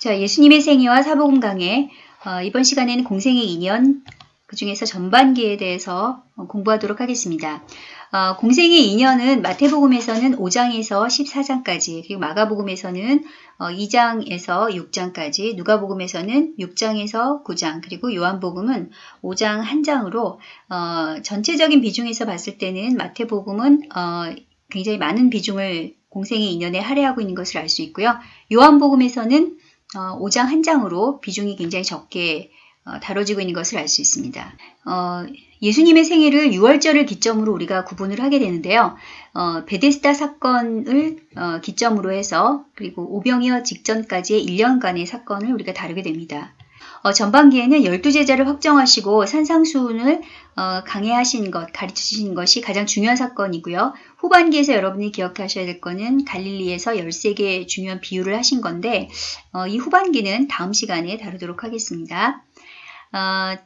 자, 예수님의 생애와 사복음 강해 어, 이번 시간에는 공생의 인연 그 중에서 전반기에 대해서 어, 공부하도록 하겠습니다. 어, 공생의 인연은 마태복음에서는 5장에서 14장까지 그리고 마가복음에서는 2장에서 어, 6장까지 누가복음에서는 6장에서 9장 그리고 요한복음은 5장 1장으로 어, 전체적인 비중에서 봤을 때는 마태복음은 어, 굉장히 많은 비중을 공생의 인연에 할애하고 있는 것을 알 수 있고요. 요한복음에서는 5장 1장으로 비중이 굉장히 적게 다뤄지고 있는 것을 알 수 있습니다. 예수님의 생일을 6월절을 기점으로 우리가 구분을 하게 되는데요. 어, 베데스다 사건을 어, 기점으로 해서 그리고 오병이어 직전까지의 1년간의 사건을 우리가 다루게 됩니다. 어, 전반기에는 12제자를 확정하시고 산상수훈을 어, 강해하신 것, 가르치신 것이 가장 중요한 사건이고요. 후반기에서 여러분이 기억하셔야 될 거는 갈릴리에서 13개의 중요한 비유를 하신 건데 어, 이 후반기는 다음 시간에 다루도록 하겠습니다. 어,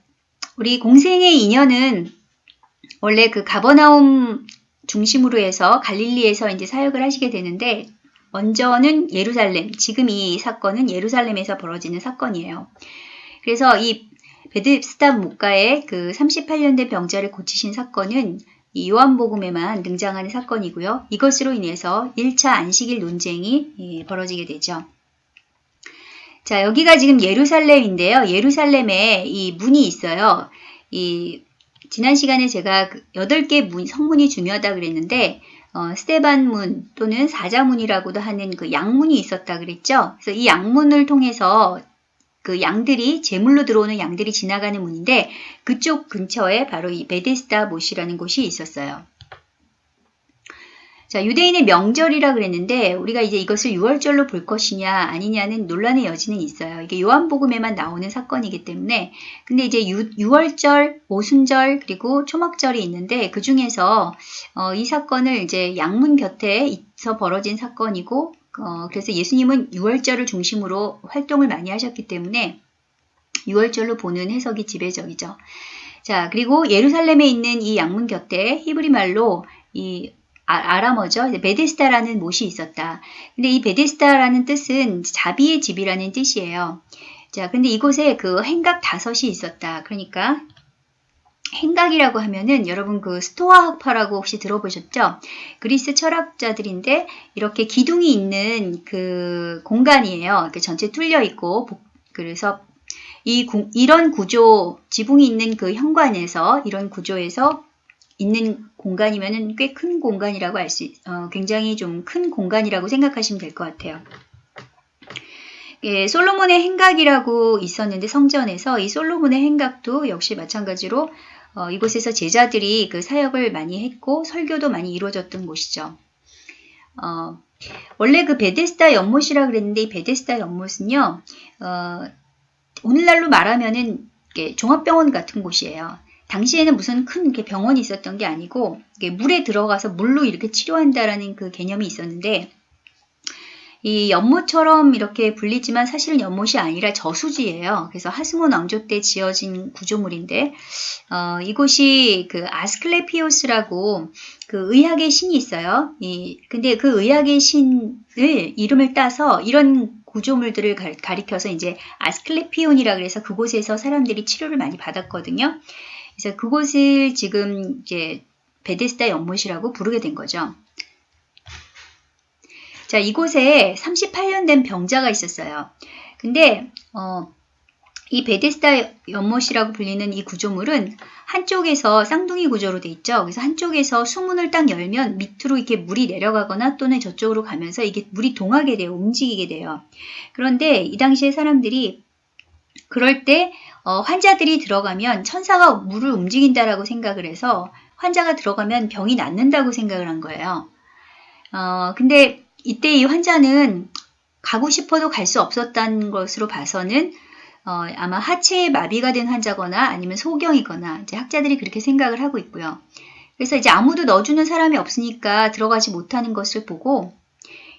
우리 공생의 인연은 원래 그 가버나움 중심으로 해서 갈릴리에서 이제 사역을 하시게 되는데 먼저는 예루살렘, 지금 이 사건은 예루살렘에서 벌어지는 사건이에요. 그래서 이 베드스다 목가의 그 38년 된 병자를 고치신 사건은 이 요한복음에만 등장하는 사건이고요. 이것으로 인해서 1차 안식일 논쟁이 예, 벌어지게 되죠. 자, 여기가 지금 예루살렘인데요. 예루살렘에 이 문이 있어요. 이 지난 시간에 제가 8개 그 문, 성문이 중요하다 그랬는데 어, 스테반문 또는 사자문이라고도 하는 그 양문이 있었다 그랬죠. 그래서 이 양문을 통해서 그 양들이 제물로 들어오는 양들이 지나가는 문인데 그쪽 근처에 바로 이 베데스다 못이라는 곳이 있었어요. 자, 유대인의 명절이라 그랬는데 우리가 이제 이것을 6월절로 볼 것이냐 아니냐는 논란의 여지는 있어요. 이게 요한복음에만 나오는 사건이기 때문에 근데 이제 6, 월절 오순절 그리고 초막절이 있는데 그 중에서 어, 이 사건을 이제 양문 곁에 있어 벌어진 사건이고 어, 그래서 예수님은 6월절을 중심으로 활동을 많이 하셨기 때문에 6월절로 보는 해석이 지배적이죠. 자, 그리고 예루살렘에 있는 이 양문 곁에 히브리 말로 이 아, 아람어죠. 베데스다라는 못이 있었다. 근데 이 베데스다라는 뜻은 자비의 집이라는 뜻이에요. 자, 근데 이곳에 그 행각 다섯이 있었다. 그러니까 행각이라고 하면은 여러분 그 스토아 학파라고 혹시 들어보셨죠? 그리스 철학자들인데 이렇게 기둥이 있는 그 공간이에요. 이렇게 전체 뚫려 있고 그래서 이 이런 구조 지붕이 있는 그 현관에서 이런 구조에서 있는 공간이면 꽤큰 공간이라고 할 수, 어, 굉장히 좀 큰 공간이라고 생각하시면 될 것 같아요. 예, 솔로몬의 행각이라고 있었는데 성전에서 이 솔로몬의 행각도 역시 마찬가지로 어, 이곳에서 제자들이 그 사역을 많이 했고 설교도 많이 이루어졌던 곳이죠. 어, 원래 그 베데스다 연못이라 그랬는데 이 베데스다 연못은요, 어, 오늘날로 말하면은 종합병원 같은 곳이에요. 당시에는 무슨 큰 병원이 있었던 게 아니고 물에 들어가서 물로 이렇게 치료한다라는 그 개념이 있었는데 이 연못처럼 이렇게 불리지만 사실은 연못이 아니라 저수지예요. 그래서 하스몬 왕조 때 지어진 구조물인데 어, 이곳이 그 아스클레피오스라고 그 의학의 신이 있어요. 이, 근데 그 의학의 신을 이름을 따서 이런 구조물들을 가리켜서 이제 아스클레피온이라 그래서 그곳에서 사람들이 치료를 많이 받았거든요. 그래서 그곳을 지금 이제 베데스다 연못이라고 부르게 된 거죠. 자, 이곳에 38년 된 병자가 있었어요. 근데 어, 이 베데스다 연못이라고 불리는 이 구조물은 한쪽에서 쌍둥이 구조로 돼 있죠. 그래서 한쪽에서 수문을 딱 열면 밑으로 이렇게 물이 내려가거나 또는 저쪽으로 가면서 이게 물이 동하게 돼요. 움직이게 돼요. 그런데 이 당시에 사람들이 그럴 때 어, 환자들이 들어가면 천사가 물을 움직인다라고 생각을 해서 환자가 들어가면 병이 낫는다고 생각을 한 거예요. 어, 근데 이때 이 환자는 가고 싶어도 갈 수 없었다는 것으로 봐서는 어, 아마 하체에 마비가 된 환자거나 아니면 소경이거나 이제 학자들이 그렇게 생각을 하고 있고요. 그래서 이제 아무도 넣어주는 사람이 없으니까 들어가지 못하는 것을 보고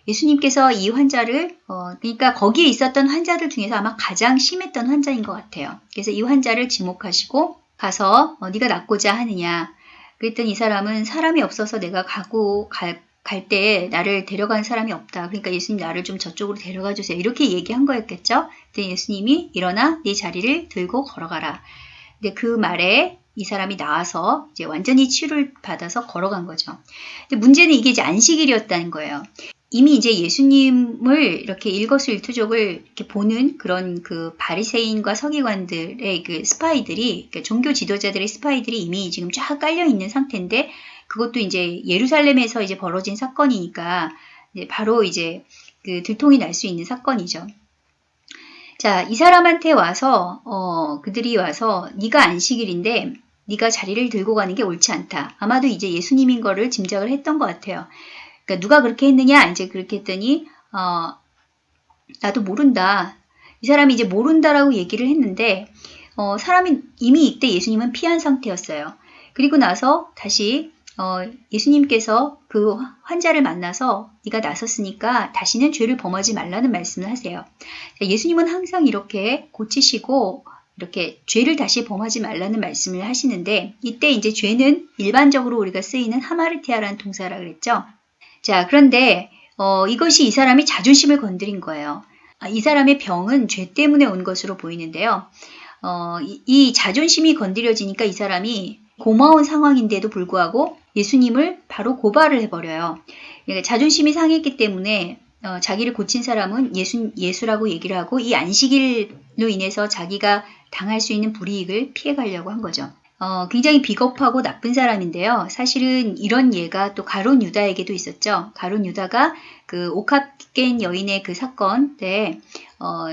예수님께서 이 환자를 어, 그러니까 거기에 있었던 환자들 중에서 아마 가장 심했던 환자인 것 같아요. 그래서 이 환자를 지목하시고 가서 어, 네가 낫고자 하느냐 그랬더니 이 사람은 사람이 없어서 내가 가고 갈 갈 때 나를 데려간 사람이 없다. 그러니까 예수님 나를 좀 저쪽으로 데려가 주세요. 이렇게 얘기한 거였겠죠. 근데 예수님이 일어나 네 자리를 들고 걸어가라. 근데 그 말에 이 사람이 나와서 이제 완전히 치유를 받아서 걸어간 거죠. 근데 문제는 이게 이제 안식일이었다는 거예요. 이미 이제 예수님을 이렇게 일거수일투족을 이렇게 보는 그런 그 바리새인과 서기관들의 그 스파이들이 그러니까 종교 지도자들의 스파이들이 이미 지금 쫙 깔려 있는 상태인데 그것도 이제 예루살렘에서 이제 벌어진 사건이니까 이제 바로 이제 그 들통이 날 수 있는 사건이죠. 자, 이 사람한테 와서 어, 그들이 와서 네가 안식일인데 네가 자리를 들고 가는 게 옳지 않다. 아마도 이제 예수님인 거를 짐작을 했던 것 같아요. 그러니까 누가 그렇게 했느냐? 이제 그렇게 했더니 어, 나도 모른다. 이 사람이 이제 모른다라고 얘기를 했는데 어, 사람이 이미 이때 예수님은 피한 상태였어요. 그리고 나서 다시 어, 예수님께서 그 환자를 만나서 네가 나섰으니까 다시는 죄를 범하지 말라는 말씀을 하세요. 예수님은 항상 이렇게 고치시고 이렇게 죄를 다시 범하지 말라는 말씀을 하시는데 이때 이제 죄는 일반적으로 우리가 쓰이는 하마르티아라는 동사라 그랬죠. 자, 그런데 어, 이것이 이 사람이 자존심을 건드린 거예요. 아, 이 사람의 병은 죄 때문에 온 것으로 보이는데요. 어, 이, 이 자존심이 건드려지니까 이 사람이 고마운 상황인데도 불구하고 예수님을 바로 고발을 해버려요. 자존심이 상했기 때문에 어, 자기를 고친 사람은 예수, 예수라고 얘기를 하고 이 안식일로 인해서 자기가 당할 수 있는 불이익을 피해가려고 한 거죠. 어, 굉장히 비겁하고 나쁜 사람인데요. 사실은 이런 예가 또 가론 유다에게도 있었죠. 가론 유다가 그 옥합 깬 여인의 그 사건 때, 어,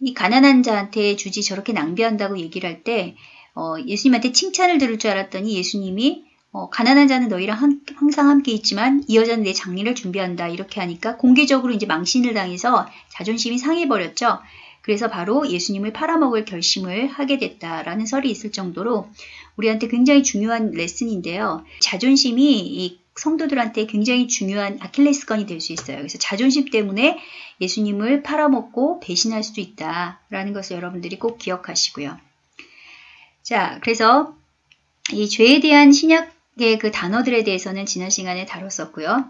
이 가난한 자한테 주지 저렇게 낭비한다고 얘기를 할 때, 어, 예수님한테 칭찬을 들을 줄 알았더니 예수님이 어, 가난한 자는 너희랑 한, 항상 함께 있지만 이 여자는 내 장례를 준비한다 이렇게 하니까 공개적으로 이제 망신을 당해서 자존심이 상해버렸죠. 그래서 바로 예수님을 팔아먹을 결심을 하게 됐다라는 설이 있을 정도로 우리한테 굉장히 중요한 레슨인데요. 자존심이 이 성도들한테 굉장히 중요한 아킬레스건이 될 수 있어요. 그래서 자존심 때문에 예수님을 팔아먹고 배신할 수도 있다라는 것을 여러분들이 꼭 기억하시고요. 자, 그래서 이 죄에 대한 신약 의그 단어들에 대해서는 지난 시간에 다뤘었고요.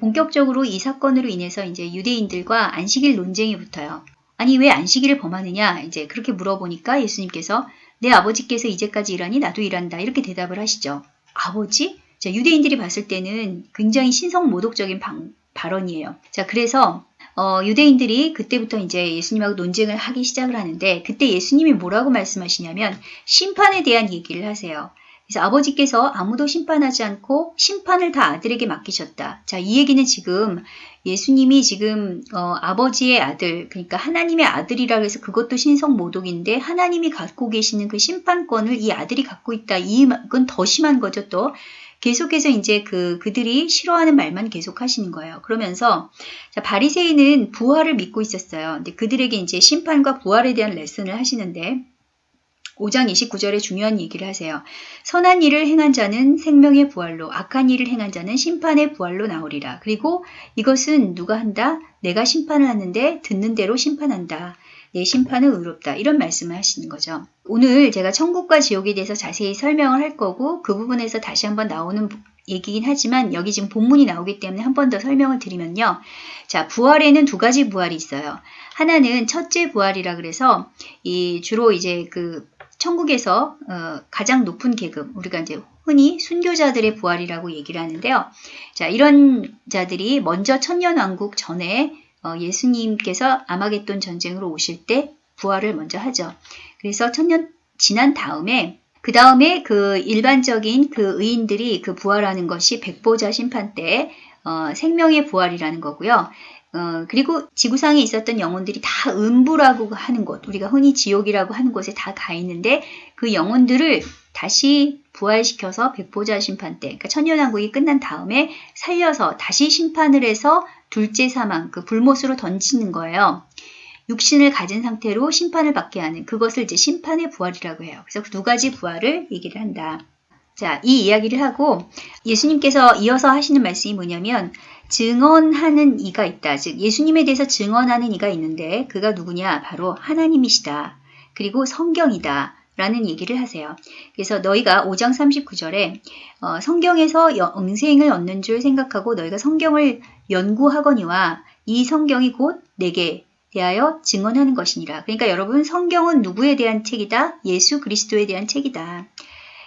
본격적으로 이 사건으로 인해서 이제 유대인들과 안식일 논쟁이 붙어요. 아니 왜 안식일을 범하느냐 이제 그렇게 물어보니까 예수님께서 내 아버지께서 이제까지 일하니 나도 일한다 이렇게 대답을 하시죠. 아버지? 자, 유대인들이 봤을 때는 굉장히 신성모독적인 방, 발언이에요. 자, 그래서 어, 유대인들이 그때부터 이제 예수님하고 논쟁을 하기 시작을 하는데 그때 예수님이 뭐라고 말씀하시냐면 심판에 대한 얘기를 하세요. 그래서 아버지께서 아무도 심판하지 않고 심판을 다 아들에게 맡기셨다. 자, 이 얘기는 지금 예수님이 지금 어, 아버지의 아들, 그러니까 하나님의 아들이라 해서 그것도 신성 모독인데 하나님이 갖고 계시는 그 심판권을 이 아들이 갖고 있다. 이건 더 심한 거죠. 또 계속해서 이제 그 그들이 싫어하는 말만 계속 하시는 거예요. 그러면서 자, 바리새인은 부활을 믿고 있었어요. 근데 그들에게 이제 심판과 부활에 대한 레슨을 하시는데 5장 29절에 중요한 얘기를 하세요. 선한 일을 행한 자는 생명의 부활로, 악한 일을 행한 자는 심판의 부활로 나오리라. 그리고 이것은 누가 한다? 내가 심판을 하는데 듣는 대로 심판한다. 내 심판은 의롭다. 이런 말씀을 하시는 거죠. 오늘 제가 천국과 지옥에 대해서 자세히 설명을 할 거고 그 부분에서 다시 한번 나오는 얘기긴 하지만 여기 지금 본문이 나오기 때문에 한 번 더 설명을 드리면요. 자, 부활에는 두 가지 부활이 있어요. 하나는 첫째 부활이라 그래서 이 주로 이제 그 천국에서 어, 가장 높은 계급, 우리가 이제 흔히 순교자들의 부활이라고 얘기를 하는데요. 자, 이런 자들이 먼저 천년왕국 전에 어, 예수님께서 아마겟돈 전쟁으로 오실 때 부활을 먼저 하죠. 그래서 천년 지난 다음에 그 다음에 그 일반적인 그 의인들이 그 부활하는 것이 백보자 심판 때 어, 생명의 부활이라는 거고요. 어, 그리고 지구상에 있었던 영혼들이 다 음부라고 하는 곳, 우리가 흔히 지옥이라고 하는 곳에 다 가 있는데 그 영혼들을 다시 부활시켜서 백보자 심판 때, 그러니까 천년왕국이 끝난 다음에 살려서 다시 심판을 해서 둘째 사망, 그 불못으로 던지는 거예요. 육신을 가진 상태로 심판을 받게 하는 그것을 이제 심판의 부활이라고 해요. 그래서 두 가지 부활을 얘기를 한다. 자, 이 이야기를 하고 예수님께서 이어서 하시는 말씀이 뭐냐면 증언하는 이가 있다. 즉 예수님에 대해서 증언하는 이가 있는데 그가 누구냐? 바로 하나님이시다. 그리고 성경이다. 라는 얘기를 하세요. 그래서 너희가 5장 39절에 어, 성경에서 영생을 얻는 줄 생각하고 너희가 성경을 연구하거니와 이 성경이 곧 내게 대하여 증언하는 것이니라. 그러니까 여러분 성경은 누구에 대한 책이다? 예수 그리스도에 대한 책이다.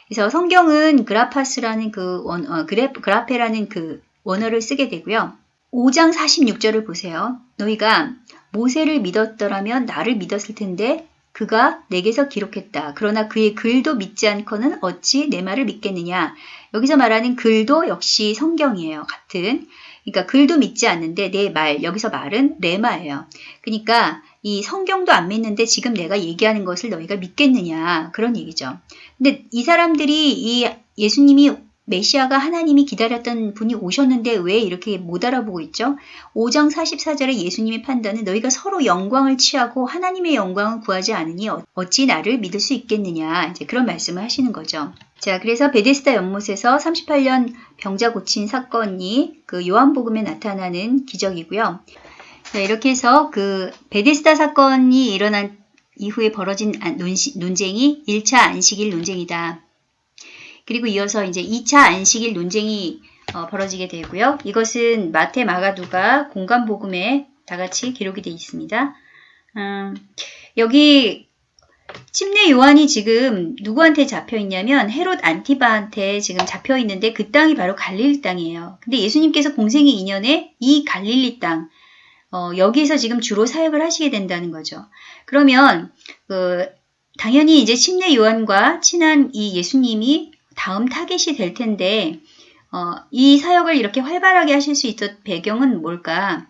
그래서 성경은 그라파스라는 그 원, 어, 그래, 그라페라는 그 원어를 쓰게 되고요. 5장 46절을 보세요. 너희가 모세를 믿었더라면 나를 믿었을 텐데 그가 내게서 기록했다. 그러나 그의 글도 믿지 않고는 어찌 내 말을 믿겠느냐. 여기서 말하는 글도 역시 성경이에요. 같은. 그러니까 글도 믿지 않는데 내 말, 여기서 말은 레마예요. 그러니까 이 성경도 안 믿는데 지금 내가 얘기하는 것을 너희가 믿겠느냐. 그런 얘기죠. 근데 이 사람들이 이 예수님이 메시아가 하나님이 기다렸던 분이 오셨는데 왜 이렇게 못 알아보고 있죠? 5장 44절에 예수님의 판단은 너희가 서로 영광을 취하고 하나님의 영광을 구하지 않으니 어찌 나를 믿을 수 있겠느냐 이제 그런 말씀을 하시는 거죠. 자, 그래서 베데스다 연못에서 38년 병자 고친 사건이 그 요한복음에 나타나는 기적이고요. 자, 이렇게 해서 그 베데스다 사건이 일어난 이후에 벌어진 논쟁이 1차 안식일 논쟁이다. 그리고 이어서 이제 2차 안식일 논쟁이 어, 벌어지게 되고요. 이것은 마태, 마가, 누가 공간 복음에 다 같이 기록이 되어 있습니다. 음, 여기 침례 요한이 지금 누구한테 잡혀 있냐면 헤롯 안티바한테 지금 잡혀 있는데 그 땅이 바로 갈릴리 땅이에요. 근데 예수님께서 공생의 인연에 이 갈릴리 땅 어, 여기에서 지금 주로 사역을 하시게 된다는 거죠. 그러면 그, 당연히 이제 침례 요한과 친한 이 예수님이 다음 타겟이 될 텐데 어, 이 사역을 이렇게 활발하게 하실 수 있었 배경은 뭘까?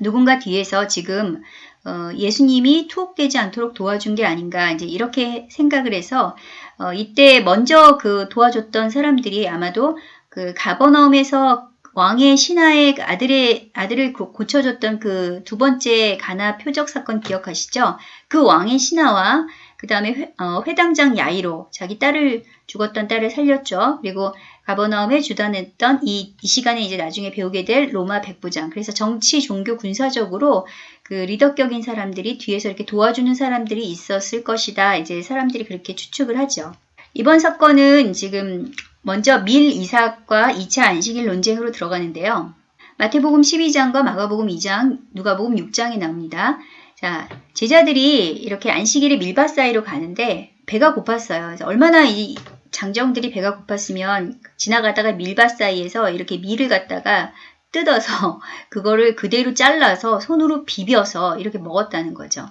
누군가 뒤에서 지금 어, 예수님이 투옥되지 않도록 도와준 게 아닌가 이제 이렇게 생각을 해서 어, 이때 먼저 그 도와줬던 사람들이 아마도 그 가버나움에서 왕의 신하의 아들의 아들을 고쳐줬던 그 두 번째 가나 표적 사건 기억하시죠? 그 왕의 신하와 그 다음에 회, 어, 회당장 야이로 자기 딸을 죽었던 딸을 살렸죠. 그리고 가버나움에 주단했던 이, 이 시간에 이제 나중에 배우게 될 로마 백부장. 그래서 정치, 종교, 군사적으로 그 리더격인 사람들이 뒤에서 이렇게 도와주는 사람들이 있었을 것이다. 이제 사람들이 그렇게 추측을 하죠. 이번 사건은 지금 먼저 밀 이삭과 2차 안식일 논쟁으로 들어가는데요. 마태복음 12장과 마가복음 2장, 누가복음 6장에 나옵니다. 자, 제자들이 이렇게 안식일에 밀밭 사이로 가는데 배가 고팠어요. 얼마나 이 장정들이 배가 고팠으면 지나가다가 밀밭 사이에서 이렇게 밀을 갖다가 뜯어서 그거를 그대로 잘라서 손으로 비벼서 이렇게 먹었다는 거죠.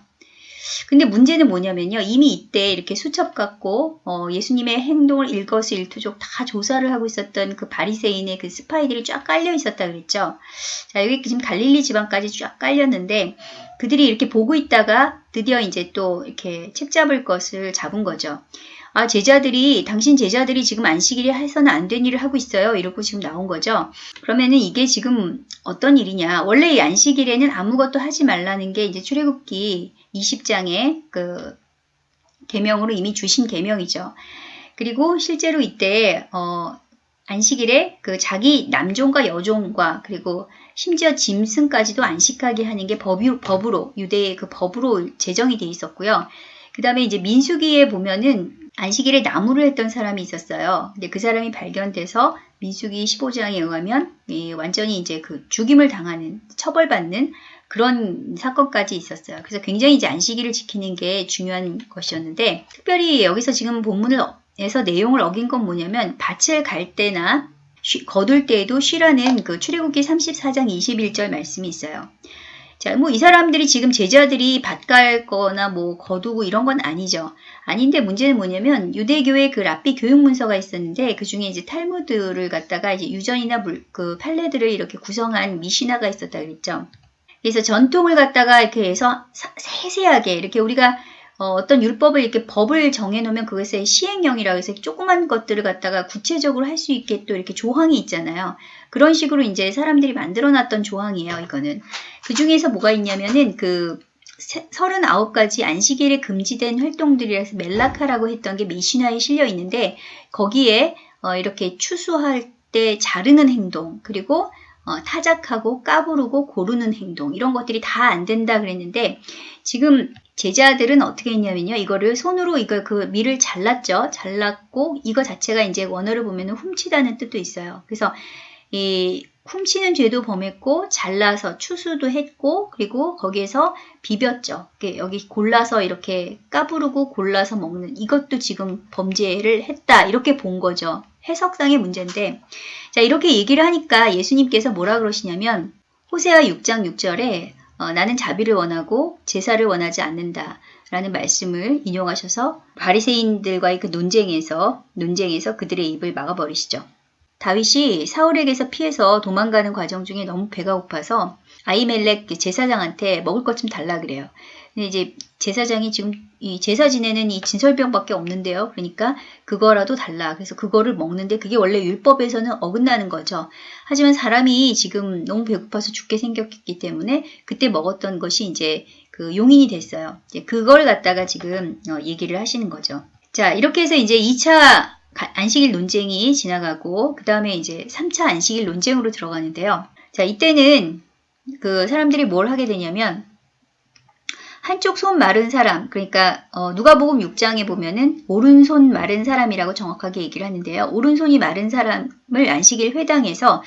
근데 문제는 뭐냐면요. 이미 이때 이렇게 수첩 갖고 어, 예수님의 행동을 일거수일투족 다 조사를 하고 있었던 그 바리새인의 그 스파이들이 쫙 깔려 있었다 그랬죠. 자 여기 지금 갈릴리 지방까지 쫙 깔렸는데 그들이 이렇게 보고 있다가 드디어 이제 또 이렇게 책 잡을 것을 잡은 거죠. 아, 제자들이, 당신 제자들이 지금 안식일에 해서는 안 된 일을 하고 있어요. 이러고 지금 나온 거죠. 그러면은 이게 지금 어떤 일이냐. 원래 이 안식일에는 아무것도 하지 말라는 게 이제 출애굽기 20장에 그 계명으로 이미 주신 계명이죠. 그리고 실제로 이때 어 안식일에 그 자기 남종과 여종과 그리고 심지어 짐승까지도 안식하게 하는 게 법이, 법으로 유대의 그 법으로 제정이 돼 있었고요. 그 다음에 이제 민수기에 보면은 안식일에 나무를 했던 사람이 있었어요. 근데 그 사람이 발견돼서 민수기 15장에 의하면 예, 완전히 이제 그 죽임을 당하는 처벌받는 그런 사건까지 있었어요. 그래서 굉장히 이제 안식일을 지키는 게 중요한 것이었는데 특별히 여기서 지금 본문에서 내용을 어긴 건 뭐냐면 밭을 갈 때나 쉬, 거둘 때에도 쉬라는 그 출애굽기 34장 21절 말씀이 있어요. 자, 뭐 이 사람들이 지금 제자들이 밭갈 거나 뭐 거두고 이런 건 아니죠. 아닌데 문제는 뭐냐면 유대교의 그 랍비 교육 문서가 있었는데 그 중에 이제 탈무드를 갖다가 이제 유전이나 물, 그 판례들을 이렇게 구성한 미시나가 있었다 그랬죠. 그래서 전통을 갖다가 이렇게 해서 세세하게 이렇게 우리가 어, 떤 율법을 이렇게 법을 정해놓으면 그것의 시행령이라고 해서 조그만 것들을 갖다가 구체적으로 할 수 있게 또 이렇게 조항이 있잖아요. 그런 식으로 이제 사람들이 만들어놨던 조항이에요. 이거는 그 중에서 뭐가 있냐면은 그 39가지 안식일에 금지된 활동들이라서 멜라카라고 했던 게 미시나에 실려 있는데 거기에 어, 이렇게 추수할 때 자르는 행동 그리고 어, 타작하고 까부르고 고르는 행동 이런 것들이 다 안 된다 그랬는데 지금 제자들은 어떻게 했냐면요. 이거를 손으로 이거 그 밀을 잘랐죠. 잘랐고 이거 자체가 이제 원어를 보면 훔치다는 뜻도 있어요. 그래서 이 훔치는 죄도 범했고 잘라서 추수도 했고 그리고 거기에서 비볐죠. 여기 골라서 이렇게 까부르고 골라서 먹는 이것도 지금 범죄를 했다 이렇게 본 거죠. 해석상의 문제인데 자 이렇게 얘기를 하니까 예수님께서 뭐라 그러시냐면 호세아 6장 6절에 어, 나는 자비를 원하고 제사를 원하지 않는다. 라는 말씀을 인용하셔서 바리새인들과의 그 논쟁에서 논쟁에서 그들의 입을 막아버리시죠. 다윗이 사울에게서 피해서 도망가는 과정 중에 너무 배가 고파서 아이멜렉 제사장한테 먹을 것 좀 달라 그래요. 근데 이제 제사장이 지금 이 제사 지내는 이 진설병밖에 없는데요. 그러니까 그거라도 달라. 그래서 그거를 먹는데 그게 원래 율법에서는 어긋나는 거죠. 하지만 사람이 지금 너무 배고파서 죽게 생겼기 때문에 그때 먹었던 것이 이제 그 용인이 됐어요. 이제 그걸 갖다가 지금 어, 얘기를 하시는 거죠. 자, 이렇게 해서 이제 2차 안식일 논쟁이 지나가고 그 다음에 이제 3차 안식일 논쟁으로 들어가는데요. 자, 이때는 그 사람들이 뭘 하게 되냐면 한쪽 손 마른 사람, 그러니까 어, 누가복음 6장에 보면은 오른손 마른 사람이라고 정확하게 얘기를 하는데요. 오른손이 마른 사람을 안식일 회당에서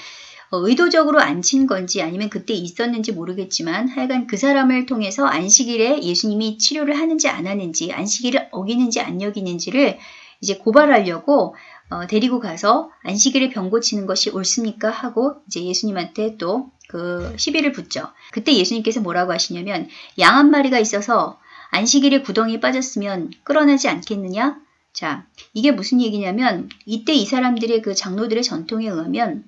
어, 의도적으로 앉힌 건지 아니면 그때 있었는지 모르겠지만 하여간 그 사람을 통해서 안식일에 예수님이 치료를 하는지 안 하는지 안식일을 어기는지 안 여기는지를 이제 고발하려고 어, 데리고 가서 안식일에 병 고치는 것이 옳습니까? 하고 이제 예수님한테 또 그 시비를 붙죠. 그때 예수님께서 뭐라고 하시냐면 양 한 마리가 있어서 안식일에 구덩이에 빠졌으면 끌어내지 않겠느냐? 자, 이게 무슨 얘기냐면 이때 이 사람들의 그 장로들의 전통에 의하면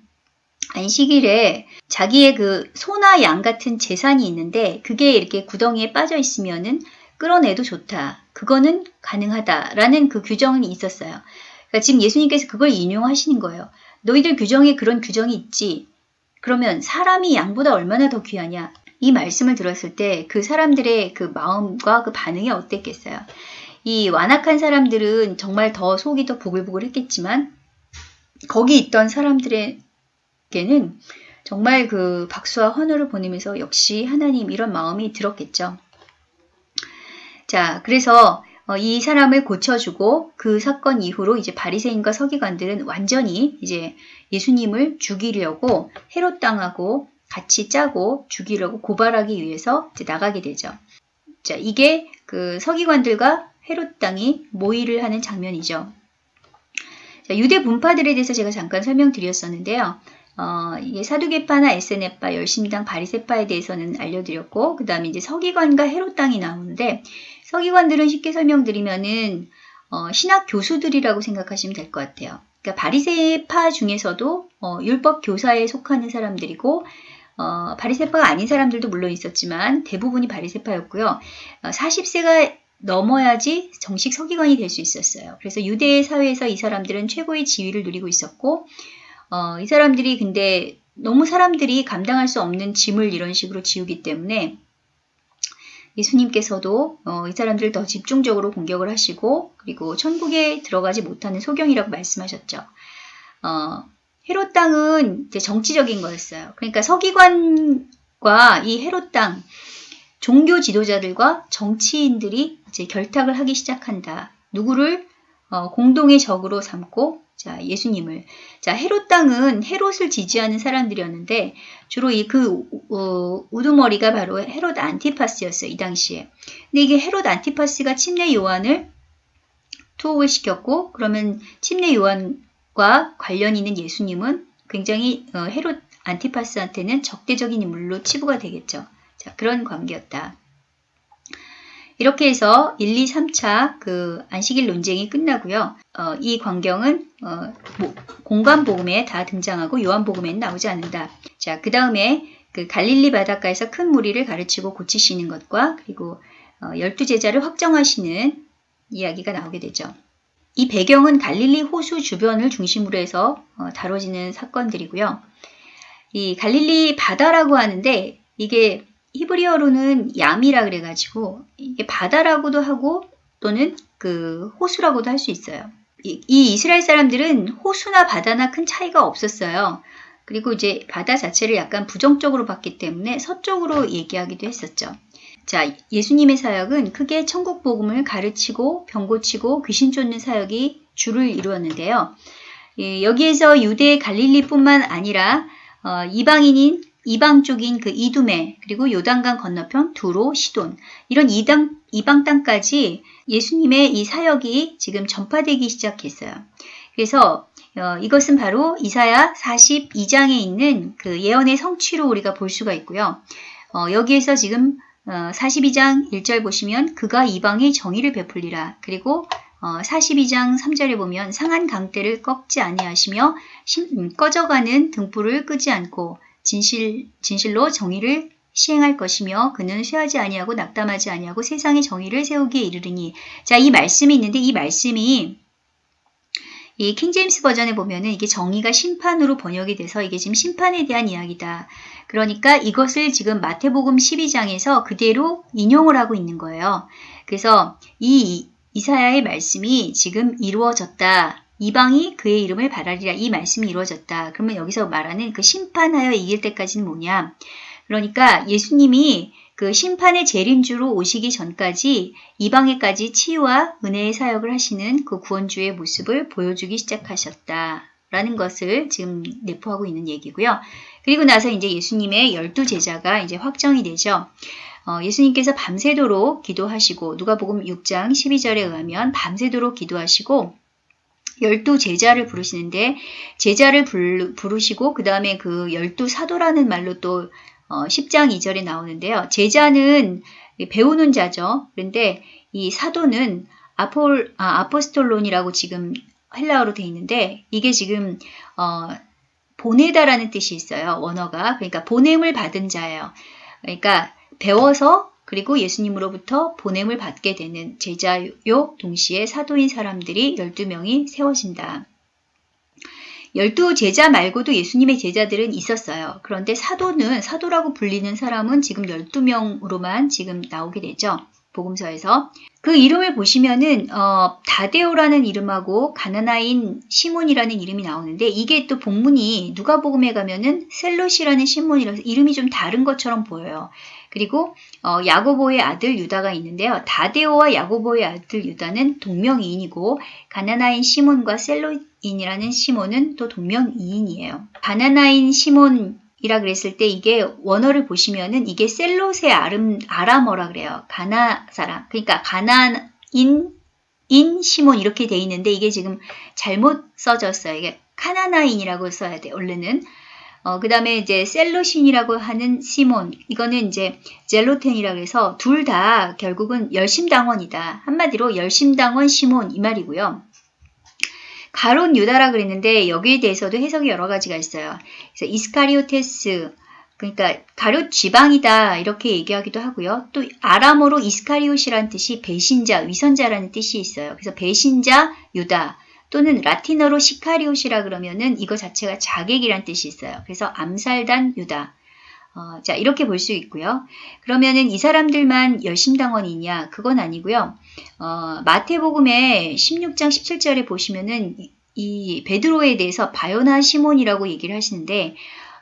안식일에 자기의 그 소나 양 같은 재산이 있는데 그게 이렇게 구덩이에 빠져 있으면은 끌어내도 좋다. 그거는 가능하다라는 그 규정이 있었어요. 그러니까 지금 예수님께서 그걸 인용하시는 거예요. 너희들 규정에 그런 규정이 있지. 그러면 사람이 양보다 얼마나 더 귀하냐? 이 말씀을 들었을 때 그 사람들의 그 마음과 그 반응이 어땠겠어요? 이 완악한 사람들은 정말 더 속이 더 부글부글 했겠지만 거기 있던 사람들에게는 정말 그 박수와 환호를 보내면서 역시 하나님 이런 마음이 들었겠죠. 자, 그래서 어, 이 사람을 고쳐주고 그 사건 이후로 이제 바리새인과 서기관들은 완전히 이제 예수님을 죽이려고 헤롯 당하고 같이 짜고 죽이려고 고발하기 위해서 이제 나가게 되죠. 자, 이게 그 서기관들과 헤롯 당이 모의를 하는 장면이죠. 자, 유대 분파들에 대해서 제가 잠깐 설명드렸었는데요. 어, 이게 사두개파나 에세네파, 열심당, 바리세파에 대해서는 알려드렸고, 그 다음에 이제 서기관과 헤롯 당이 나오는데, 서기관들은 쉽게 설명드리면은 어, 신학 교수들이라고 생각하시면 될 것 같아요. 그러니까 바리새파 중에서도 어, 율법 교사에 속하는 사람들이고 어, 바리새파가 아닌 사람들도 물론 있었지만 대부분이 바리새파였고요. 40세가 넘어야지 정식 서기관이 될 수 있었어요. 그래서 유대 사회에서 이 사람들은 최고의 지위를 누리고 있었고 어, 이 사람들이 근데 너무 사람들이 감당할 수 없는 짐을 이런 식으로 지우기 때문에 예수님께서도 어, 이 사람들을 더 집중적으로 공격을 하시고 그리고 천국에 들어가지 못하는 소경이라고 말씀하셨죠. 어, 헤롯 땅은 이제 정치적인 거였어요. 그러니까 서기관과 이 헤롯 땅 종교 지도자들과 정치인들이 이제 결탁을 하기 시작한다. 누구를 어, 공동의 적으로 삼고 자, 예수님을. 자, 헤롯 땅은 헤롯을 지지하는 사람들이었는데 주로 이그 어, 우두머리가 바로 헤롯 안티파스였어요. 이 당시에. 근데 이게 헤롯 안티파스가 침례 요한을 투옥을 시켰고 그러면 침례 요한과 관련 있는 예수님은 굉장히 어, 헤롯 안티파스한테는 적대적인 인물로 치부가 되겠죠. 자, 그런 관계였다. 이렇게 해서 1, 2, 3차 그 안식일 논쟁이 끝나고요. 어, 이 광경은 어, 뭐, 공간복음에 다 등장하고 요한복음에는 나오지 않는다. 자, 그 다음에 그 갈릴리 바닷가에서 큰 무리를 가르치고 고치시는 것과 그리고 어, 열두 제자를 확정하시는 이야기가 나오게 되죠. 이 배경은 갈릴리 호수 주변을 중심으로 해서 어, 다뤄지는 사건들이고요. 이 갈릴리 바다라고 하는데 이게 히브리어로는 얌이라 그래가지고 이게 바다라고도 하고 또는 그 호수라고도 할 수 있어요. 이, 이, 이스라엘 사람들은 호수나 바다나 큰 차이가 없었어요. 그리고 이제 바다 자체를 약간 부정적으로 봤기 때문에 서쪽으로 얘기하기도 했었죠. 자, 예수님의 사역은 크게 천국 복음을 가르치고 병 고치고 귀신 쫓는 사역이 주를 이루었는데요. 예, 여기에서 유대 갈릴리뿐만 아니라 어, 이방인인 이방 쪽인 그 이두메 그리고 요단강 건너편 두로 시돈 이런 이당, 이방 땅까지 예수님의 이 사역이 지금 전파되기 시작했어요. 그래서 어, 이것은 바로 이사야 42장에 있는 그 예언의 성취로 우리가 볼 수가 있고요. 어, 여기에서 지금 어, 42장 1절 보시면 그가 이방의 정의를 베풀리라. 그리고 어, 42장 3절에 보면 상한 강대를 꺾지 아니하시며 심, 음, 꺼져가는 등불을 끄지 않고 진실, 진실로 정의를 시행할 것이며 그는 쇠하지 아니하고 낙담하지 아니하고 세상의 정의를 세우기에 이르르니 자 이 말씀이 있는데 이 말씀이 이 킹제임스 버전에 보면은 이게 정의가 심판으로 번역이 돼서 이게 지금 심판에 대한 이야기다. 그러니까 이것을 지금 마태복음 12장에서 그대로 인용을 하고 있는 거예요. 그래서 이 이사야의 말씀이 지금 이루어졌다. 이방이 그의 이름을 바라리라. 이 말씀이 이루어졌다. 그러면 여기서 말하는 그 심판하여 이길 때까지는 뭐냐? 그러니까 예수님이 그 심판의 재림주로 오시기 전까지 이방에까지 치유와 은혜의 사역을 하시는 그 구원주의 모습을 보여주기 시작하셨다 라는 것을 지금 내포하고 있는 얘기고요. 그리고 나서 이제 예수님의 열두 제자가 이제 확정이 되죠. 어, 예수님께서 밤새도록 기도하시고 누가복음 6장 12절에 의하면 밤새도록 기도하시고 열두 제자를 부르시는데 제자를 부르시고 그 다음에 그 열두 사도라는 말로 또 어, 10장 2절에 나오는데요. 제자는 배우는 자죠. 그런데 이 사도는 아폴, 아, 아포스톨론이라고 지금 헬라어로 되어 있는데 이게 지금 어, 보내다라는 뜻이 있어요. 원어가. 그러니까 보냄을 받은 자예요. 그러니까 배워서 그리고 예수님으로부터 보냄을 받게 되는 제자요 동시에 사도인 사람들이 12명이 세워진다. 열두 제자 말고도 예수님의 제자들은 있었어요. 그런데 사도는 사도라고 불리는 사람은 지금 12명으로만 지금 나오게 되죠. 복음서에서 그 이름을 보시면은 어, 다데오라는 이름하고 가나나인 시몬이라는 이름이 나오는데 이게 또 복문이 누가복음에 가면은 셀롯이라는 시몬이라서 이름이 좀 다른 것처럼 보여요. 그리고 어, 야고보의 아들 유다가 있는데요. 다데오와 야고보의 아들 유다는 동명이인이고 가나나인 시몬과 셀로인이라는 시몬은 또 동명이인이에요. 가나나인 시몬 이라 그랬을 때 이게 원어를 보시면은 이게 셀롯의 아름, 아람어라 그래요. 가나 사람. 그러니까 가나인 인 시몬 이렇게 돼 있는데 이게 지금 잘못 써졌어요. 이게 카나나인이라고 써야 돼. 원래는 어, 그 다음에 이제 셀로신이라고 하는 시몬, 이거는 이제 젤로텐이라고 해서 둘 다 결국은 열심당원이다. 한마디로 열심당원 시몬 이 말이고요. 가론 유다라 그랬는데 여기에 대해서도 해석이 여러 가지가 있어요. 그래서 이스카리오테스, 그러니까 가룟 지방이다 이렇게 얘기하기도 하고요. 또 아람어로 이스카리옷이라는 뜻이 배신자, 위선자라는 뜻이 있어요. 그래서 배신자 유다, 또는 라틴어로 시카리옷이라 그러면은 이거 자체가 자객이란 뜻이 있어요. 그래서 암살단 유다. 어, 자, 이렇게 볼 수 있고요. 그러면은 이 사람들만 열심당원이냐? 그건 아니고요. 어, 마태복음의 16장 17절에 보시면은 이, 이 베드로에 대해서 바요나 시몬이라고 얘기를 하시는데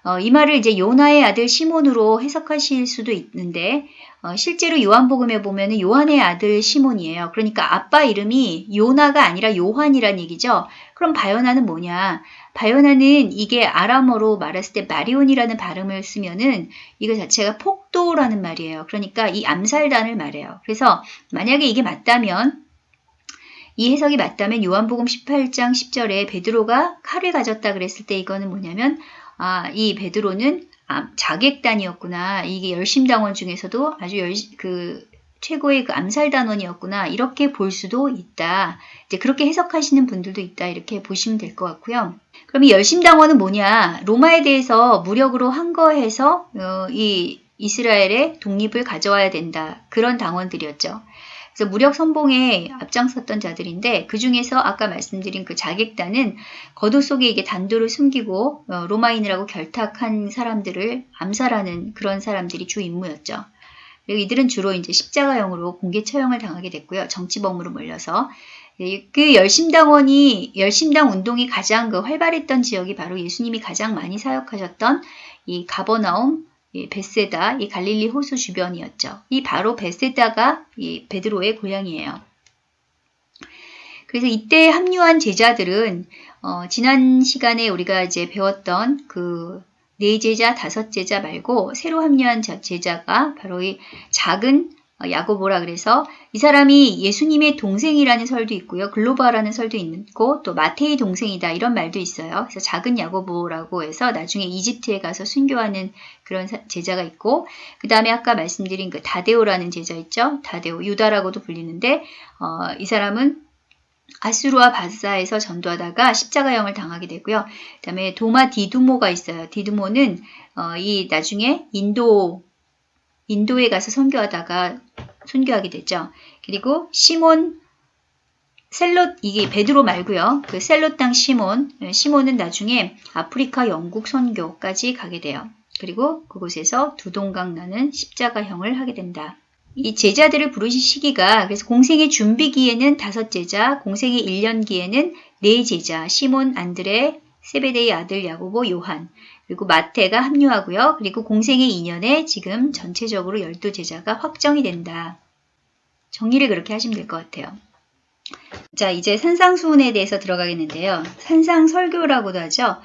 어, 이 말을 이제 요나의 아들 시몬으로 해석하실 수도 있는데 어, 실제로 요한복음에 보면 요한의 아들 시몬이에요. 그러니까 아빠 이름이 요나가 아니라 요한이란 얘기죠. 그럼 바요나는 뭐냐? 바요나는 이게 아람어로 말했을 때 마리온이라는 발음을 쓰면은 이거 자체가 폭도라는 말이에요. 그러니까 이 암살단을 말해요. 그래서 만약에 이게 맞다면 이 해석이 맞다면 요한복음 18장 10절에 베드로가 칼을 가졌다 그랬을 때 이거는 뭐냐면 아, 이 베드로는 아, 자객단이었구나. 이게 열심당원 중에서도 아주 열, 그 최고의 그 암살단원이었구나. 이렇게 볼 수도 있다. 이제 그렇게 해석하시는 분들도 있다. 이렇게 보시면 될 것 같고요. 그럼 이 열심당원은 뭐냐? 로마에 대해서 무력으로 항거해서 어, 이 이스라엘의 독립을 가져와야 된다. 그런 당원들이었죠. 그래서 무력 선봉에 앞장섰던 자들인데 그 중에서 아까 말씀드린 그 자객단은 거도 속에 이게 단도를 숨기고 어, 로마인이라고 결탁한 사람들을 암살하는 그런 사람들이 주 임무였죠. 그리고 이들은 주로 이제 십자가형으로 공개 처형을 당하게 됐고요. 정치범으로 몰려서 예, 그 열심당원이 열심당 운동이 가장 그 활발했던 지역이 바로 예수님이 가장 많이 사역하셨던 이 가버나움, 이 베세다, 이 갈릴리 호수 주변이었죠. 이 바로 베세다가 이 베드로의 고향이에요. 그래서 이때 합류한 제자들은 어, 지난 시간에 우리가 이제 배웠던 그 네 제자, 다섯 제자 말고 새로 합류한 제자가 바로 이 작은 어, 야고보라 그래서 이 사람이 예수님의 동생이라는 설도 있고요. 글로바라는 설도 있고 또 마테이 동생이다 이런 말도 있어요. 그래서 작은 야고보라고 해서 나중에 이집트에 가서 순교하는 그런 제자가 있고 그 다음에 아까 말씀드린 그 다데오라는 제자 있죠. 다데오 유다라고도 불리는데 어, 이 사람은 아수르와 바사에서 전도하다가 십자가형을 당하게 되고요. 그 다음에 도마 디두모가 있어요. 디두모는 어, 이 나중에 인도 인도에 가서 선교하다가 순교하게 됐죠. 그리고 시몬 셀롯 이게 베드로 말고요. 그 셀롯 땅 시몬 시몬은 나중에 아프리카 영국 선교까지 가게 돼요. 그리고 그곳에서 두 동강 나는 십자가형을 하게 된다. 이 제자들을 부르신 시기가 그래서 공생의 준비기에는 다섯 제자, 공생의 1년기에는 네 제자, 시몬, 안드레, 세베데의 아들 야고보, 요한, 그리고 마태가 합류하고요. 그리고 공생의 2년에 지금 전체적으로 12제자가 확정이 된다. 정리를 그렇게 하시면 될 것 같아요. 자, 이제 산상수훈에 대해서 들어가겠는데요. 산상설교라고도 하죠.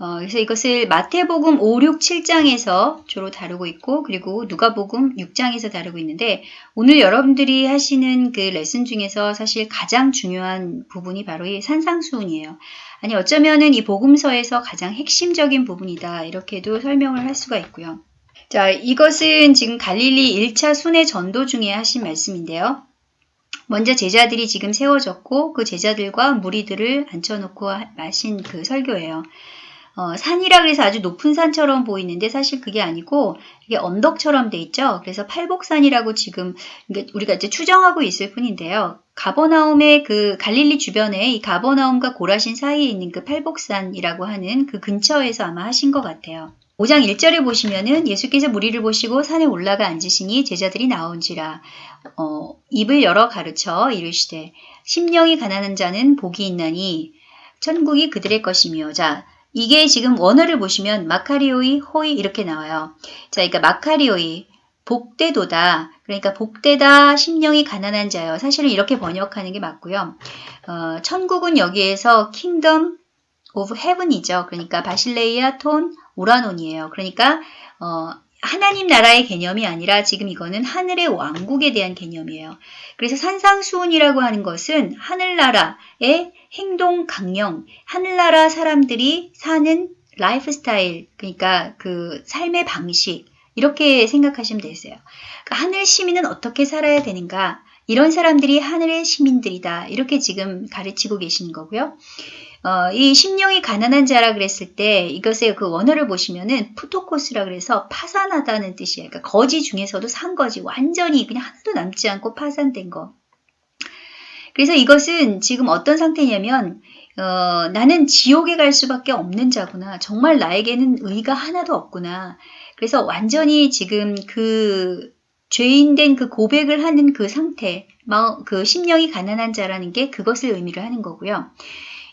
어, 그래서 이것을 마태복음 5, 6, 7장에서 주로 다루고 있고 그리고 누가복음 6장에서 다루고 있는데 오늘 여러분들이 하시는 그 레슨 중에서 사실 가장 중요한 부분이 바로 이 산상수훈이에요. 아니 어쩌면은 이 복음서에서 가장 핵심적인 부분이다 이렇게도 설명을 할 수가 있고요. 자 이것은 지금 갈릴리 1차 순회 전도 중에 하신 말씀인데요. 먼저 제자들이 지금 세워졌고 그 제자들과 무리들을 앉혀놓고 마신 그 설교예요. 어, 산이라 그래서 아주 높은 산처럼 보이는데 사실 그게 아니고 이게 언덕처럼 돼 있죠. 그래서 팔복산이라고 지금 우리가 이제 추정하고 있을 뿐인데요. 가버나움의 그 갈릴리 주변에 이 가버나움과 고라신 사이에 있는 그 팔복산이라고 하는 그 근처에서 아마 하신 것 같아요. 5장 1절에 보시면은 예수께서 무리를 보시고 산에 올라가 앉으시니 제자들이 나온지라 어, 입을 열어 가르쳐 이르시되 심령이 가난한 자는 복이 있나니 천국이 그들의 것이며 자 이게 지금 원어를 보시면 μακάριοι οἱ 이렇게 나와요. 자, 그러니까 μακάριοι 복되도다. 그러니까 복되다 심령이 가난한 자요. 사실은 이렇게 번역하는 게 맞고요. 어, 천국은 여기에서 kingdom of heaven이죠. 그러니까 βασιλεία τῶν οὐρανῶν이에요. 그러니까 어, 하나님 나라의 개념이 아니라 지금 이거는 하늘의 왕국에 대한 개념이에요. 그래서 산상수훈이라고 하는 것은 하늘나라의 행동 강령, 하늘나라 사람들이 사는 라이프 스타일, 그러니까 그 삶의 방식, 이렇게 생각하시면 되세요. 그러니까 하늘 시민은 어떻게 살아야 되는가? 이런 사람들이 하늘의 시민들이다. 이렇게 지금 가르치고 계시는 거고요. 어, 이 심령이 가난한 자라 그랬을 때 이것의 그 원어를 보시면은 πτωχός라 그래서 파산하다는 뜻이에요. 그러니까 거지 중에서도 산 거지. 완전히 그냥 하나도 남지 않고 파산된 거. 그래서 이것은 지금 어떤 상태냐면 어, 나는 지옥에 갈 수밖에 없는 자구나. 정말 나에게는 의가 하나도 없구나. 그래서 완전히 지금 그 죄인된 그 고백을 하는 그 상태, 그 심령이 가난한 자라는 게 그것을 의미를 하는 거고요.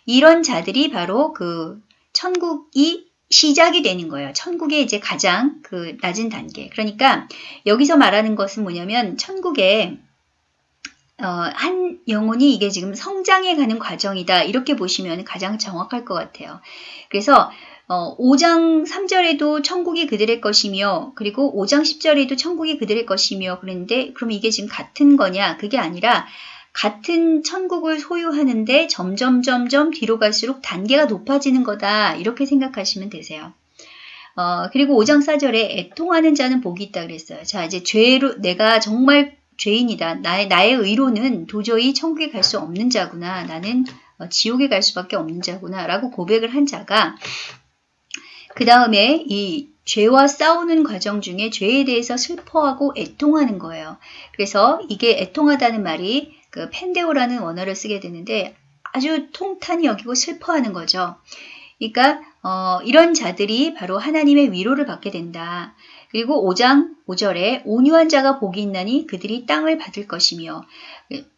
이런 자들이 바로 그 천국이 시작이 되는 거예요. 천국의 이제 가장 그 낮은 단계. 그러니까 여기서 말하는 것은 뭐냐면 천국에 어, 한 영혼이 이게 지금 성장해 가는 과정이다. 이렇게 보시면 가장 정확할 것 같아요. 그래서 어, 5장 3절에도 천국이 그들의 것이며 그리고 5장 10절에도 천국이 그들의 것이며 그런데 그럼 이게 지금 같은 거냐? 그게 아니라 같은 천국을 소유하는데 점점 점점 뒤로 갈수록 단계가 높아지는 거다. 이렇게 생각하시면 되세요. 어, 그리고 5장 4절에 애통하는 자는 복이 있다 그랬어요. 자, 이제 죄로 내가 정말 죄인이다. 나의, 나의 의로는 도저히 천국에 갈 수 없는 자구나. 나는 어, 지옥에 갈 수밖에 없는 자구나. 라고 고백을 한 자가 그 다음에 이 죄와 싸우는 과정 중에 죄에 대해서 슬퍼하고 애통하는 거예요. 그래서 이게 애통하다는 말이 그 펜데오라는 원어를 쓰게 되는데 아주 통탄히 여기고 슬퍼하는 거죠. 그러니까 어, 이런 자들이 바로 하나님의 위로를 받게 된다. 그리고 5장 5절에 온유한 자가 복이 있나니 그들이 땅을 받을 것이며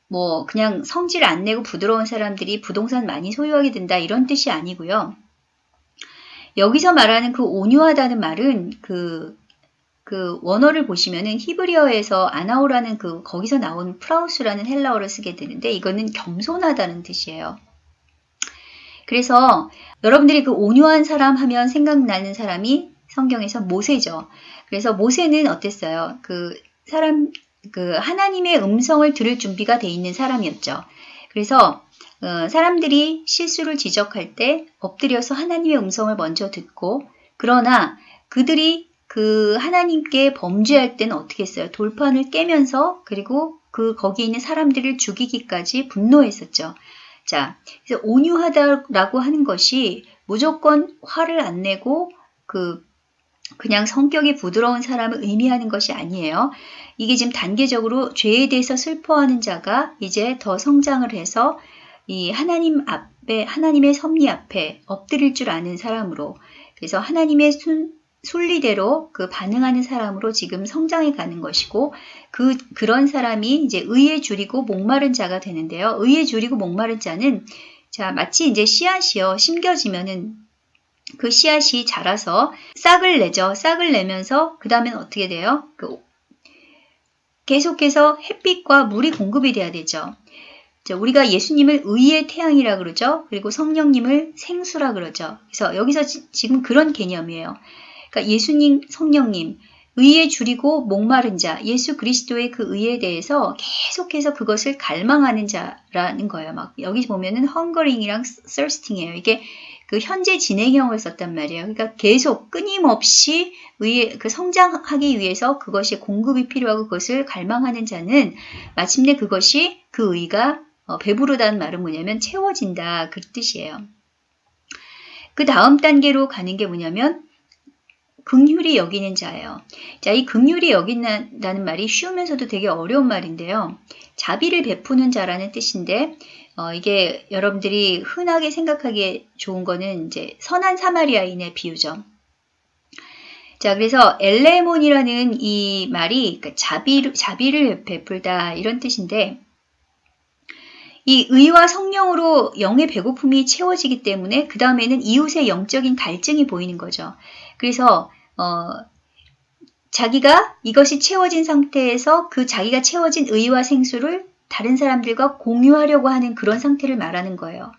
뭐 그냥 성질 안 내고 부드러운 사람들이 부동산 많이 소유하게 된다 이런 뜻이 아니고요. 여기서 말하는 그 온유하다는 말은 그, 그 원어를 보시면은 히브리어에서 아나오라는 그 거기서 나온 프라우스라는 헬라어를 쓰게 되는데 이거는 겸손하다는 뜻이에요. 그래서 여러분들이 그 온유한 사람 하면 생각나는 사람이 성경에서 모세죠. 그래서 모세는 어땠어요? 그 사람, 그 하나님의 음성을 들을 준비가 돼 있는 사람이었죠. 그래서 어, 사람들이 실수를 지적할 때 엎드려서 하나님의 음성을 먼저 듣고 그러나 그들이 그 하나님께 범죄할 때는 어떻게 했어요? 돌판을 깨면서 그리고 그 거기 있는 사람들을 죽이기까지 분노했었죠. 자, 그래서 온유하다라고 하는 것이 무조건 화를 안 내고 그 그냥 성격이 부드러운 사람을 의미하는 것이 아니에요. 이게 지금 단계적으로 죄에 대해서 슬퍼하는 자가 이제 더 성장을 해서 이 하나님 앞에 하나님의 섭리 앞에 엎드릴 줄 아는 사람으로 그래서 하나님의 순, 순리대로 그 반응하는 사람으로 지금 성장해 가는 것이고 그 그런 사람이 이제 의에 줄이고 목마른 자가 되는데요. 의에 줄이고 목마른 자는 자 마치 이제 씨앗이요 심겨지면은 그 씨앗이 자라서 싹을 내죠. 싹을 내면서 그 다음엔 어떻게 돼요? 그 계속해서 햇빛과 물이 공급이 돼야 되죠. 우리가 예수님을 의의 태양이라 그러죠. 그리고 성령님을 생수라 그러죠. 그래서 여기서 지, 금 그런 개념이에요. 그러니까 예수님, 성령님, 의에 줄이고 목마른 자, 예수 그리스도의 그 의에 대해서 계속해서 그것을 갈망하는 자라는 거예요. 막 여기 보면은 헝거링이랑 thirsting이에요. 이게 그 현재 진행형을 썼단 말이에요. 그러니까 계속 끊임없이 의에 그 성장하기 위해서 그것이 공급이 필요하고 그것을 갈망하는 자는 마침내 그것이 그 의가 어, 배부르다는 말은 뭐냐면 채워진다 그 뜻이에요. 그 다음 단계로 가는 게 뭐냐면 극률이 여기는 자예요. 자, 이 극률이 여긴다는 말이 쉬우면서도 되게 어려운 말인데요. 자비를 베푸는 자라는 뜻인데 어, 이게 여러분들이 흔하게 생각하기에 좋은 거는 이제 선한 사마리아인의 비유죠. 자, 그래서 엘레몬이라는 이 말이 그러니까 자비, 자비를 베풀다 이런 뜻인데 이 의와 성령으로 영의 배고픔이 채워지기 때문에 그 다음에는 이웃의 영적인 갈증이 보이는 거죠. 그래서 어, 자기가 이것이 채워진 상태에서 그 자기가 채워진 의와 생수를 다른 사람들과 공유하려고 하는 그런 상태를 말하는 거예요.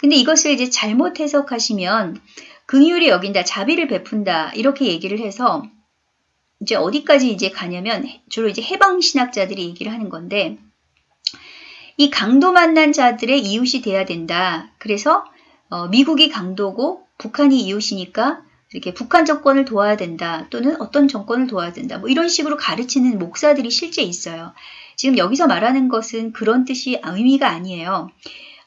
근데 이것을 이제 잘못 해석하시면 긍휼이 여긴다, 자비를 베푼다 이렇게 얘기를 해서 이제 어디까지 이제 가냐면 주로 이제 해방 신학자들이 얘기를 하는 건데 이 강도 만난 자들의 이웃이 돼야 된다. 그래서 어, 미국이 강도고 북한이 이웃이니까 이렇게 북한 정권을 도와야 된다 또는 어떤 정권을 도와야 된다 뭐 이런 식으로 가르치는 목사들이 실제 있어요. 지금 여기서 말하는 것은 그런 뜻이 의미가 아니에요.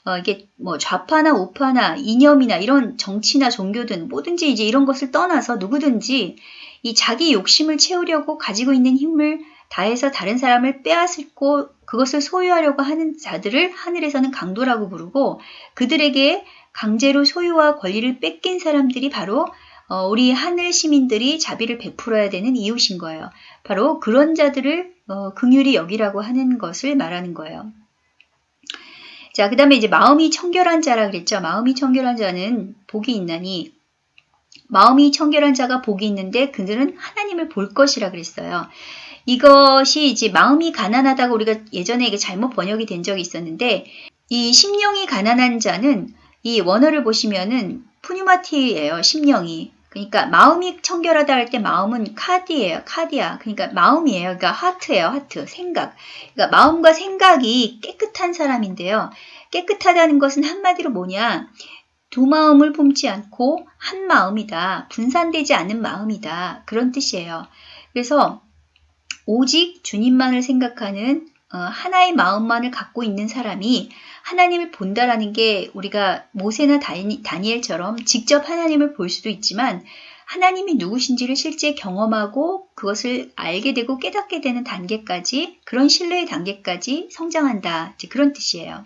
어, 이게 뭐 좌파나 우파나 이념이나 이런 정치나 종교든 뭐든지 이제 이런 것을 떠나서 누구든지 이 자기 욕심을 채우려고 가지고 있는 힘을 다해서 다른 사람을 빼앗고 그것을 소유하려고 하는 자들을 하늘에서는 강도라고 부르고 그들에게 강제로 소유와 권리를 뺏긴 사람들이 바로 어, 우리 하늘 시민들이 자비를 베풀어야 되는 이웃인 거예요. 바로 그런 자들을 어, 긍휼히 여기라고 하는 것을 말하는 거예요. 자, 그 다음에 이제 마음이 청결한 자라 그랬죠. 마음이 청결한 자는 복이 있나니 마음이 청결한 자가 복이 있는데 그들은 하나님을 볼 것이라 그랬어요. 이것이 이제 마음이 가난하다고 우리가 예전에 이게 잘못 번역이 된 적이 있었는데 이 심령이 가난한 자는 이 원어를 보시면은 푸뉴마티예요. 심령이. 그러니까 마음이 청결하다 할 때 마음은 카디예요. 카디야. 그러니까 마음이에요. 그러니까 하트예요. 하트. 생각. 그러니까 마음과 생각이 깨끗한 사람인데요. 깨끗하다는 것은 한마디로 뭐냐? 두 마음을 품지 않고 한 마음이다. 분산되지 않은 마음이다. 그런 뜻이에요. 그래서 오직 주님만을 생각하는 어, 하나의 마음만을 갖고 있는 사람이 하나님을 본다라는 게 우리가 모세나 다니엘처럼 직접 하나님을 볼 수도 있지만 하나님이 누구신지를 실제 경험하고 그것을 알게 되고 깨닫게 되는 단계까지 그런 신뢰의 단계까지 성장한다. 그런 뜻이에요.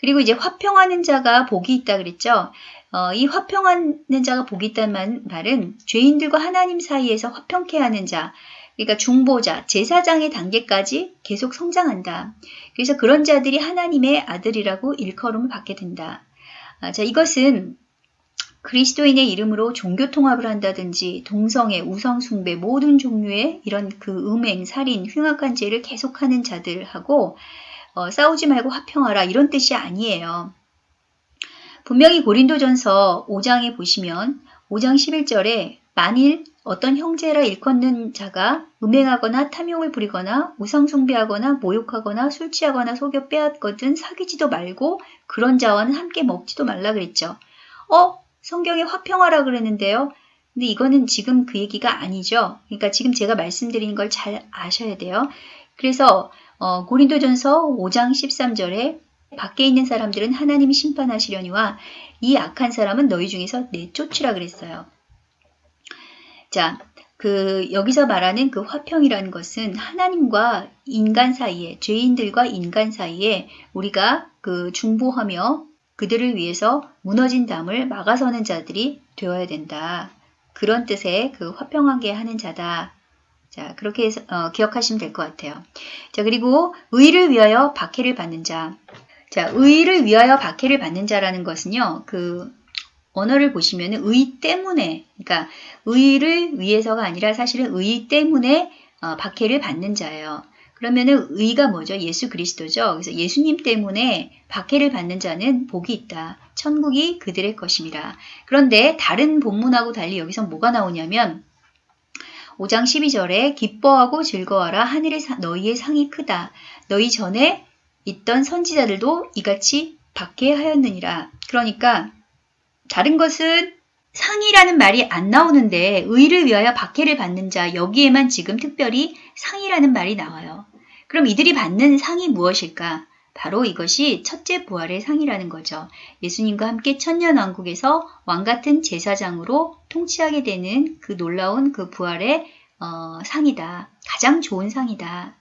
그리고 이제 화평하는 자가 복이 있다 그랬죠. 어, 이 화평하는 자가 복이 있다는 말은 죄인들과 하나님 사이에서 화평케 하는 자. 그러니까 중보자, 제사장의 단계까지 계속 성장한다. 그래서 그런 자들이 하나님의 아들이라고 일컬음을 받게 된다. 아, 자, 이것은 그리스도인의 이름으로 종교 통합을 한다든지 동성애, 우성 숭배 모든 종류의 이런 그 음행, 살인, 흉악한 죄를 계속하는 자들하고 어, 싸우지 말고 화평하라 이런 뜻이 아니에요. 분명히 고린도전서 5장에 보시면 5장 11절에 만일 어떤 형제라 일컫는 자가 음행하거나 탐욕을 부리거나 우상숭배하거나 모욕하거나 술 취하거나 속여 빼앗거든 사귀지도 말고 그런 자와는 함께 먹지도 말라 그랬죠. 어? 성경에 화평하라 그랬는데요. 근데 이거는 지금 그 얘기가 아니죠. 그러니까 지금 제가 말씀드린 걸 잘 아셔야 돼요. 그래서 어, 고린도전서 5장 13절에 밖에 있는 사람들은 하나님이 심판하시려니와 이 악한 사람은 너희 중에서 내쫓으라 그랬어요. 자, 그 여기서 말하는 그 화평이라는 것은 하나님과 인간 사이에 죄인들과 인간 사이에 우리가 그 중보하며 그들을 위해서 무너진 담을 막아서는 자들이 되어야 된다. 그런 뜻의 그 화평하게 하는 자다. 자, 그렇게 해서, 어, 기억하시면 될 것 같아요. 자, 그리고 의를 위하여 박해를 받는 자. 자, 의를 위하여 박해를 받는 자라는 것은요, 그, 언어를 보시면 의 때문에, 그러니까 의를 위해서가 아니라 사실은 의 때문에 어, 박해를 받는 자예요. 그러면은 의가 뭐죠? 예수 그리스도죠. 그래서 예수님 때문에 박해를 받는 자는 복이 있다. 천국이 그들의 것입니다. 그런데 다른 본문하고 달리 여기서 뭐가 나오냐면 5장 12절에 기뻐하고 즐거워라 하늘의 사, 너희의 상이 크다. 너희 전에 있던 선지자들도 이같이 박해하였느니라. 그러니까 다른 것은 상이라는 말이 안 나오는데 의를 위하여 박해를 받는 자 여기에만 지금 특별히 상이라는 말이 나와요. 그럼 이들이 받는 상이 무엇일까? 바로 이것이 첫째 부활의 상이라는 거죠. 예수님과 함께 천년왕국에서 왕같은 제사장으로 통치하게 되는 그 놀라운 그 부활의 어, 상이다. 가장 좋은 상이다.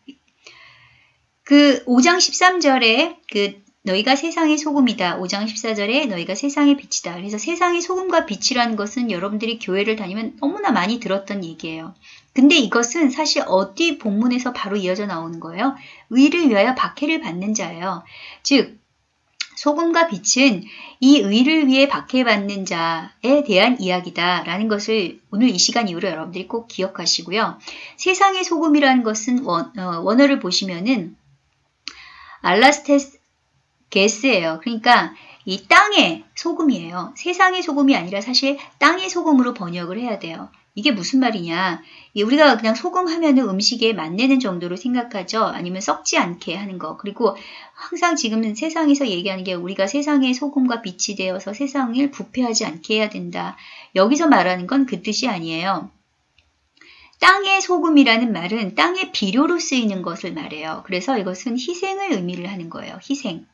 그 5장 13절에 그 너희가 세상의 소금이다. 5장 14절에 너희가 세상의 빛이다. 그래서 세상의 소금과 빛이라는 것은 여러분들이 교회를 다니면 너무나 많이 들었던 얘기예요. 근데 이것은 사실 어디 본문에서 바로 이어져 나오는 거예요. 의를 위하여 박해를 받는 자예요. 즉 소금과 빛은 이 의를 위해 박해받는 자에 대한 이야기다라는 것을 오늘 이 시간 이후로 여러분들이 꼭 기억하시고요. 세상의 소금이라는 것은 원, 어, 원어를 보시면은 알라스테스 게스예요. 그러니까 이 땅의 소금이에요. 세상의 소금이 아니라 사실 땅의 소금으로 번역을 해야 돼요. 이게 무슨 말이냐? 우리가 그냥 소금 하면은 음식에 맛내는 정도로 생각하죠. 아니면 썩지 않게 하는 거. 그리고 항상 지금은 세상에서 얘기하는 게 우리가 세상의 소금과 빛이 되어서 세상을 부패하지 않게 해야 된다. 여기서 말하는 건 그 뜻이 아니에요. 땅의 소금이라는 말은 땅의 비료로 쓰이는 것을 말해요. 그래서 이것은 희생을 의미를 하는 거예요. 희생.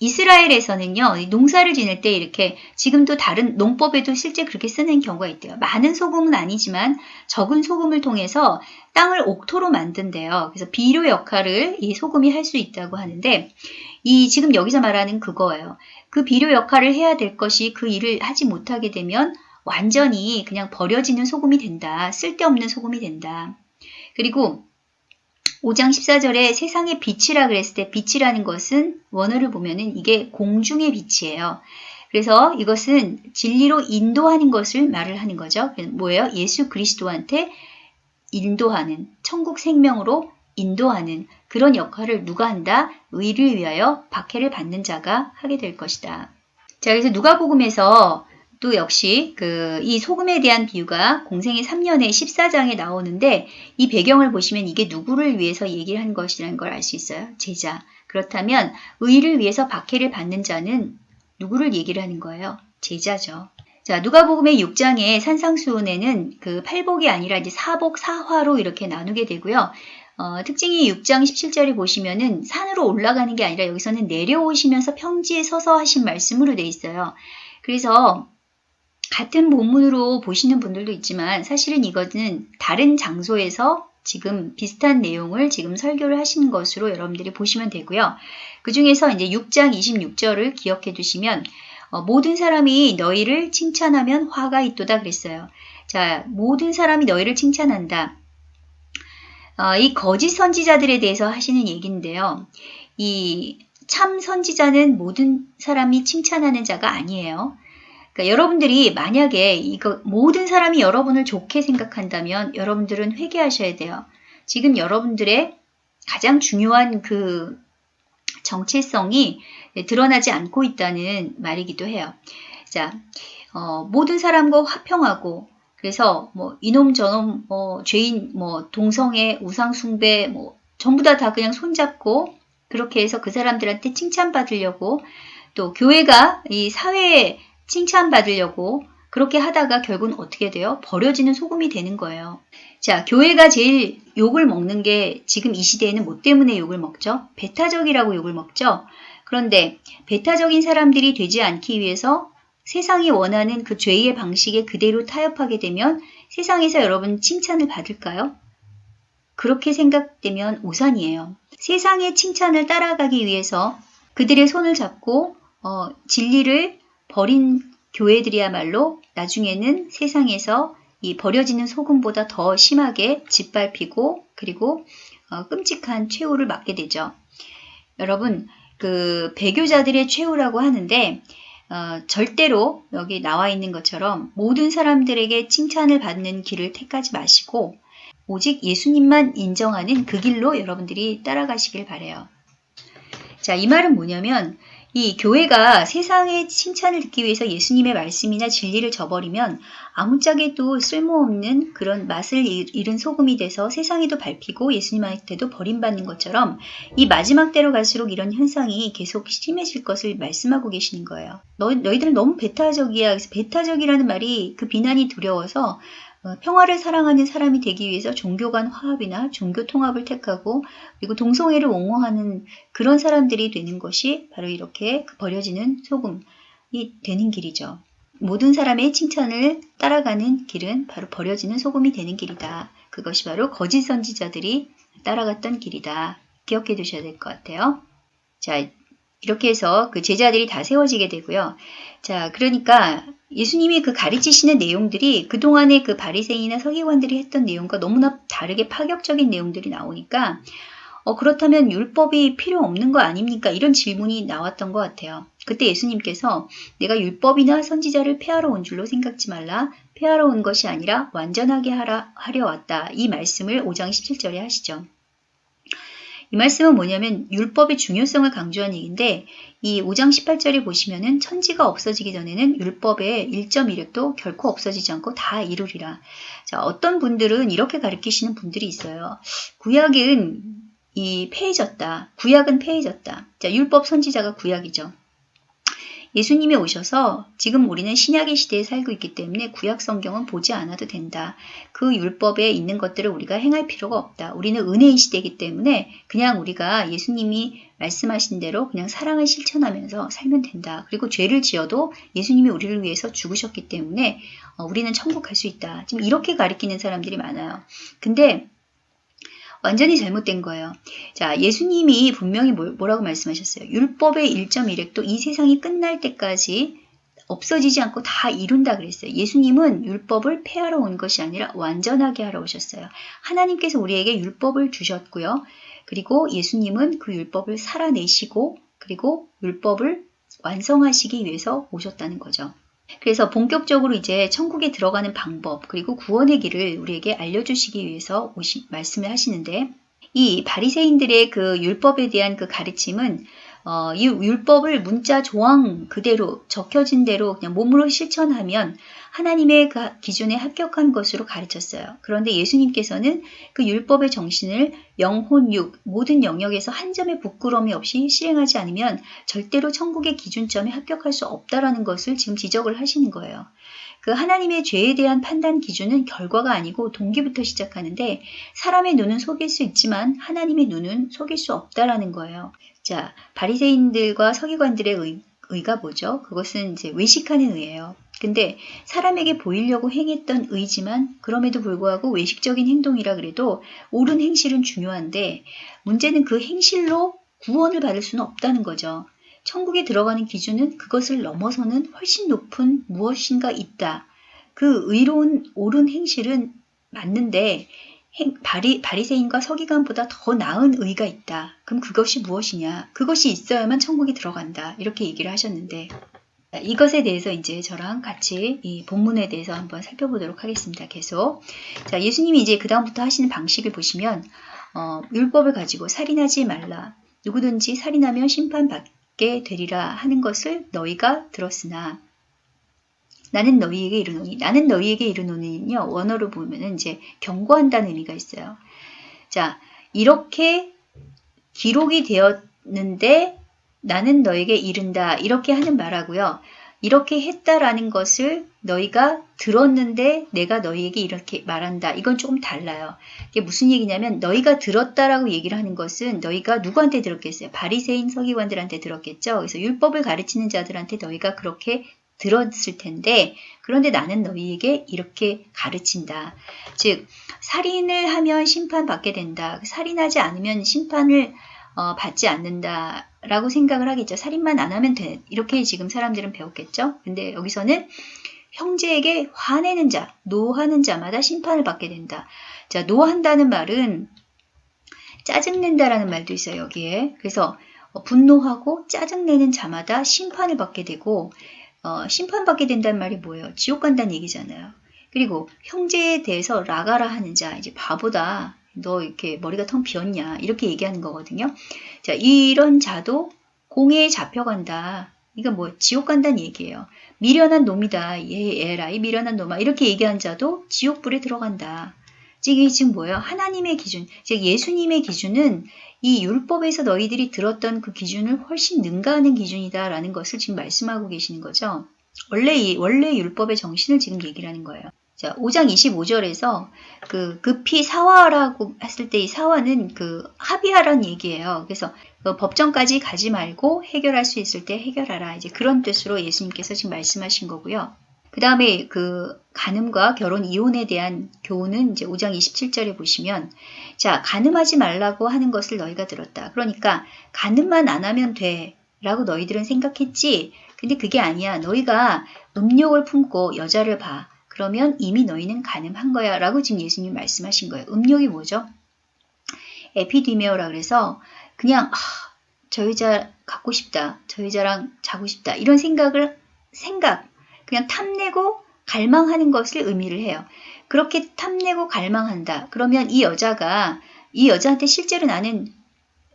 이스라엘에서는요, 농사를 지낼 때 이렇게 지금도 다른 농법에도 실제 그렇게 쓰는 경우가 있대요. 많은 소금은 아니지만 적은 소금을 통해서 땅을 옥토로 만든대요. 그래서 비료 역할을 이 소금이 할 수 있다고 하는데, 이 지금 여기서 말하는 그거예요. 그 비료 역할을 해야 될 것이 그 일을 하지 못하게 되면 완전히 그냥 버려지는 소금이 된다. 쓸데없는 소금이 된다. 그리고 5장 14절에 세상의 빛이라 그랬을 때 빛이라는 것은 원어를 보면은 이게 공중의 빛이에요. 그래서 이것은 진리로 인도하는 것을 말을 하는 거죠. 뭐예요? 예수 그리스도한테 인도하는 천국 생명으로 인도하는 그런 역할을 누가 한다? 의를 위하여 박해를 받는 자가 하게 될 것이다. 자, 그래서 누가복음에서 또 역시 그 이 소금에 대한 비유가 공생의 3년의 14장에 나오는데 이 배경을 보시면 이게 누구를 위해서 얘기를 한 것이라는 걸 알 수 있어요. 제자. 그렇다면 의를 위해서 박해를 받는 자는 누구를 얘기를 하는 거예요? 제자죠. 자, 누가복음의 6장의 산상수훈에는 그 팔복이 아니라 이제 사복, 사화로 이렇게 나누게 되고요. 어, 특징이 6장 17절에 보시면은 산으로 올라가는 게 아니라 여기서는 내려오시면서 평지에 서서 하신 말씀으로 돼 있어요. 그래서 같은 본문으로 보시는 분들도 있지만 사실은 이것은 다른 장소에서 지금 비슷한 내용을 지금 설교를 하신 것으로 여러분들이 보시면 되고요. 그 중에서 이제 6장 26절을 기억해 두시면 어, 모든 사람이 너희를 칭찬하면 화가 있도다 그랬어요. 자, 모든 사람이 너희를 칭찬한다. 어, 이 거짓 선지자들에 대해서 하시는 얘기인데요. 이 참 선지자는 모든 사람이 칭찬하는 자가 아니에요. 그러니까 여러분들이 만약에 이거 모든 사람이 여러분을 좋게 생각한다면 여러분들은 회개하셔야 돼요. 지금 여러분들의 가장 중요한 그 정체성이 드러나지 않고 있다는 말이기도 해요. 자, 어, 모든 사람과 화평하고 그래서 뭐 이놈 저놈 뭐 죄인 뭐 동성애 우상 숭배 뭐 전부 다다 그냥 손잡고 그렇게 해서 그 사람들한테 칭찬받으려고 또 교회가 이 사회에 칭찬받으려고 그렇게 하다가 결국은 어떻게 돼요? 버려지는 소금이 되는 거예요. 자, 교회가 제일 욕을 먹는 게 지금 이 시대에는 뭐 때문에 욕을 먹죠? 배타적이라고 욕을 먹죠? 그런데 배타적인 사람들이 되지 않기 위해서 세상이 원하는 그 죄의 방식에 그대로 타협하게 되면 세상에서 여러분 칭찬을 받을까요? 그렇게 생각되면 오산이에요. 세상의 칭찬을 따라가기 위해서 그들의 손을 잡고 어, 진리를 버린 교회들이야말로 나중에는 세상에서 이 버려지는 소금보다 더 심하게 짓밟히고 그리고 어, 끔찍한 최후를 맞게 되죠. 여러분 그 배교자들의 최후라고 하는데 어, 절대로 여기 나와 있는 것처럼 모든 사람들에게 칭찬을 받는 길을 택하지 마시고 오직 예수님만 인정하는 그 길로 여러분들이 따라가시길 바래요. 자, 이 말은 뭐냐면 이 교회가 세상의 칭찬을 듣기 위해서 예수님의 말씀이나 진리를 저버리면 아무짝에도 쓸모없는 그런 맛을 잃은 소금이 돼서 세상에도 밟히고 예수님한테도 버림받는 것처럼 이 마지막 때로 갈수록 이런 현상이 계속 심해질 것을 말씀하고 계시는 거예요. 너, 너희들은 너무 배타적이야. 그래서 배타적이라는 말이 그 비난이 두려워서 어, 평화를 사랑하는 사람이 되기 위해서 종교 간 화합이나 종교 통합을 택하고 그리고 동성애를 옹호하는 그런 사람들이 되는 것이 바로 이렇게 그 버려지는 소금이 되는 길이죠. 모든 사람의 칭찬을 따라가는 길은 바로 버려지는 소금이 되는 길이다. 그것이 바로 거짓 선지자들이 따라갔던 길이다. 기억해 두셔야 될 것 같아요. 자, 이렇게 해서 그 제자들이 다 세워지게 되고요. 자, 그러니까 예수님이 그 가르치시는 내용들이 그동안의 그 바리새인이나 서기관들이 했던 내용과 너무나 다르게 파격적인 내용들이 나오니까 어, 그렇다면 율법이 필요 없는 거 아닙니까? 이런 질문이 나왔던 것 같아요. 그때 예수님께서 내가 율법이나 선지자를 폐하러 온 줄로 생각지 말라. 폐하러 온 것이 아니라 완전하게 하라, 하려 왔다. 이 말씀을 5장 17절에 하시죠. 이 말씀은 뭐냐면 율법의 중요성을 강조한 얘기인데 이 5장 18절에 보시면은 천지가 없어지기 전에는 율법의 1.1획도 결코 없어지지 않고 다 이루리라. 자, 어떤 분들은 이렇게 가르치시는 분들이 있어요. 구약은 이 폐해졌다. 구약은 폐해졌다. 자, 율법 선지자가 구약이죠. 예수님이 오셔서 지금 우리는 신약의 시대에 살고 있기 때문에 구약 성경은 보지 않아도 된다. 그 율법에 있는 것들을 우리가 행할 필요가 없다. 우리는 은혜의 시대이기 때문에 그냥 우리가 예수님이 말씀하신 대로 그냥 사랑을 실천하면서 살면 된다. 그리고 죄를 지어도 예수님이 우리를 위해서 죽으셨기 때문에 어, 우리는 천국 갈 수 있다. 지금 이렇게 가리키는 사람들이 많아요. 근데 완전히 잘못된 거예요. 자, 예수님이 분명히 뭐라고 말씀하셨어요? 율법의 1.1획도 이 세상이 끝날 때까지 없어지지 않고 다 이룬다 그랬어요. 예수님은 율법을 폐하러 온 것이 아니라 완전하게 하러 오셨어요. 하나님께서 우리에게 율법을 주셨고요. 그리고 예수님은 그 율법을 살아내시고 그리고 율법을 완성하시기 위해서 오셨다는 거죠. 그래서 본격적으로 이제 천국에 들어가는 방법 그리고 구원의 길을 우리에게 알려주시기 위해서 오시, 말씀을 하시는데 이 바리새인들의 그 율법에 대한 그 가르침은 어, 이 율법을 문자 조항 그대로 적혀진 대로 그냥 몸으로 실천하면 하나님의 그 기준에 합격한 것으로 가르쳤어요. 그런데 예수님께서는 그 율법의 정신을 영혼, 육 모든 영역에서 한 점의 부끄러움이 없이 실행하지 않으면 절대로 천국의 기준점에 합격할 수 없다라는 것을 지금 지적을 하시는 거예요. 그 하나님의 죄에 대한 판단 기준은 결과가 아니고 동기부터 시작하는데 사람의 눈은 속일 수 있지만 하나님의 눈은 속일 수 없다라는 거예요. 자, 바리새인들과 서기관들의 의, 의가 뭐죠? 그것은 이제 외식하는 의예요. 근데 사람에게 보이려고 행했던 의지만 그럼에도 불구하고 외식적인 행동이라 그래도 옳은 행실은 중요한데 문제는 그 행실로 구원을 받을 수는 없다는 거죠. 천국에 들어가는 기준은 그것을 넘어서는 훨씬 높은 무엇인가 있다. 그 의로운 옳은 행실은 맞는데 행- 바리, 바리새인과 서기관보다 더 나은 의가 있다. 그럼 그것이 무엇이냐? 그것이 있어야만 천국에 들어간다. 이렇게 얘기를 하셨는데 자, 이것에 대해서 이제 저랑 같이 이 본문에 대해서 한번 살펴보도록 하겠습니다. 계속. 자, 예수님이 이제 그 다음부터 하시는 방식을 보시면 어, 율법을 가지고 살인하지 말라. 누구든지 살인하면 심판받게 되리라 하는 것을 너희가 들었으나 나는 너희에게 이르노니 나는 너희에게 이르노니는요 원어로 보면은 이제 경고한다는 의미가 있어요. 자 이렇게 기록이 되었는데 나는 너에게 이른다 이렇게 하는 말하고요. 이렇게 했다라는 것을 너희가 들었는데 내가 너희에게 이렇게 말한다. 이건 조금 달라요. 이게 무슨 얘기냐면 너희가 들었다라고 얘기를 하는 것은 너희가 누구한테 들었겠어요? 바리새인 서기관들한테 들었겠죠. 그래서 율법을 가르치는 자들한테 너희가 그렇게 들었을 텐데 그런데 나는 너희에게 이렇게 가르친다. 즉 살인을 하면 심판받게 된다. 살인하지 않으면 심판을 어, 받지 않는다라고 생각을 하겠죠. 살인만 안 하면 돼. 이렇게 지금 사람들은 배웠겠죠. 근데 여기서는 형제에게 화내는 자, 노하는 자마다 심판을 받게 된다. 자, 노한다는 말은 짜증낸다라는 말도 있어요, 여기에. 그래서 어, 분노하고 짜증내는 자마다 심판을 받게 되고 어, 심판받게 된다는 말이 뭐예요? 지옥 간다는 얘기잖아요. 그리고 형제에 대해서 라가라 하는 자, 이제 바보다. 너 이렇게 머리가 텅 비었냐. 이렇게 얘기하는 거거든요. 자, 이런 자도 공회에 잡혀간다. 이거 뭐 지옥 간다는 얘기예요. 미련한 놈이다. 얘, 얘라. 이 미련한 놈아. 이렇게 얘기한 자도 지옥불에 들어간다. 즉, 이게 지금 뭐예요? 하나님의 기준. 즉, 예수님의 기준은 이 율법에서 너희들이 들었던 그 기준을 훨씬 능가하는 기준이다라는 것을 지금 말씀하고 계시는 거죠. 원래 이 원래 율법의 정신을 지금 얘기를 하는 거예요. 자, 5장 25절에서 그 급히 사화라고 했을 때 이 사화는 그 합의하라는 얘기예요. 그래서 그 법정까지 가지 말고 해결할 수 있을 때 해결하라. 이제 그런 뜻으로 예수님께서 지금 말씀하신 거고요. 그 다음에 그 간음과 결혼 이혼에 대한 교훈은 이제 5장 27절에 보시면 자, 간음하지 말라고 하는 것을 너희가 들었다. 그러니까 간음만 안 하면 돼. 라고 너희들은 생각했지. 근데 그게 아니야. 너희가 음욕을 품고 여자를 봐. 그러면 이미 너희는 간음한 거야. 라고 지금 예수님 말씀하신 거예요. 음욕이 뭐죠? 에피디메오라 그래서 그냥 아, 저 여자 갖고 싶다. 저 여자랑 자고 싶다. 이런 생각을 생각 그냥 탐내고 갈망하는 것을 의미를 해요. 그렇게 탐내고 갈망한다. 그러면 이 여자가 이 여자한테 실제로 나는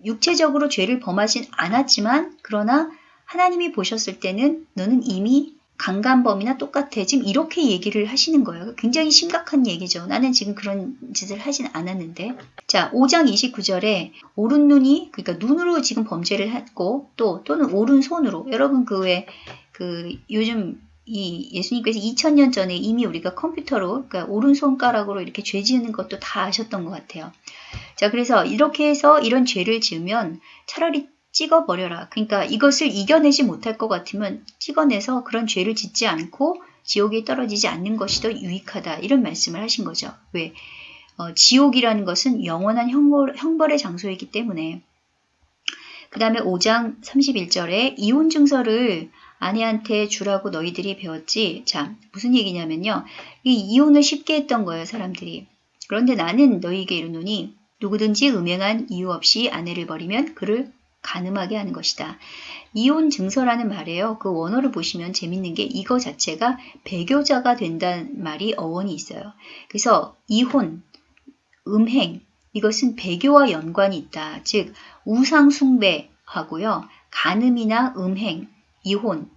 육체적으로 죄를 범하진 않았지만 그러나 하나님이 보셨을 때는 너는 이미 강간범이나 똑같아. 지금 이렇게 얘기를 하시는 거예요. 굉장히 심각한 얘기죠. 나는 지금 그런 짓을 하진 않았는데. 자, 5장 29절에 오른 눈이 그러니까 눈으로 지금 범죄를 했고 또 또는 오른 손으로 여러분 그왜그 요즘 이 예수님께서 2000년 전에 이미 우리가 컴퓨터로 그러니까 오른손가락으로 이렇게 죄 지는 것도 다 아셨던 것 같아요. 자, 그래서 이렇게 해서 이런 죄를 지으면 차라리 찍어버려라. 그러니까 이것을 이겨내지 못할 것 같으면 찍어내서 그런 죄를 짓지 않고 지옥에 떨어지지 않는 것이 더 유익하다. 이런 말씀을 하신 거죠. 왜? 어, 지옥이라는 것은 영원한 형벌, 형벌의 장소이기 때문에. 그 다음에 5장 31절에 이혼 증서를 아내한테 주라고 너희들이 배웠지. 자, 무슨 얘기냐면요. 이 이혼을 쉽게 했던 거예요, 사람들이. 그런데 나는 너희에게 이르노니 누구든지 음행한 이유 없이 아내를 버리면 그를 가늠하게 하는 것이다. 이혼 증서라는 말이에요. 그 원어를 보시면 재밌는 게 이거 자체가 배교자가 된다는 말이 어원이 있어요. 그래서 이혼, 음행, 이것은 배교와 연관이 있다. 즉, 우상숭배하고요. 간음이나 음행, 이혼,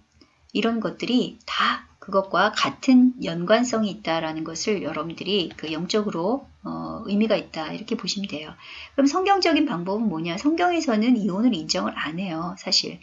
이런 것들이 다 그것과 같은 연관성이 있다라는 것을 여러분들이 그 영적으로 어, 의미가 있다 이렇게 보시면 돼요. 그럼 성경적인 방법은 뭐냐? 성경에서는 이혼을 인정을 안 해요, 사실.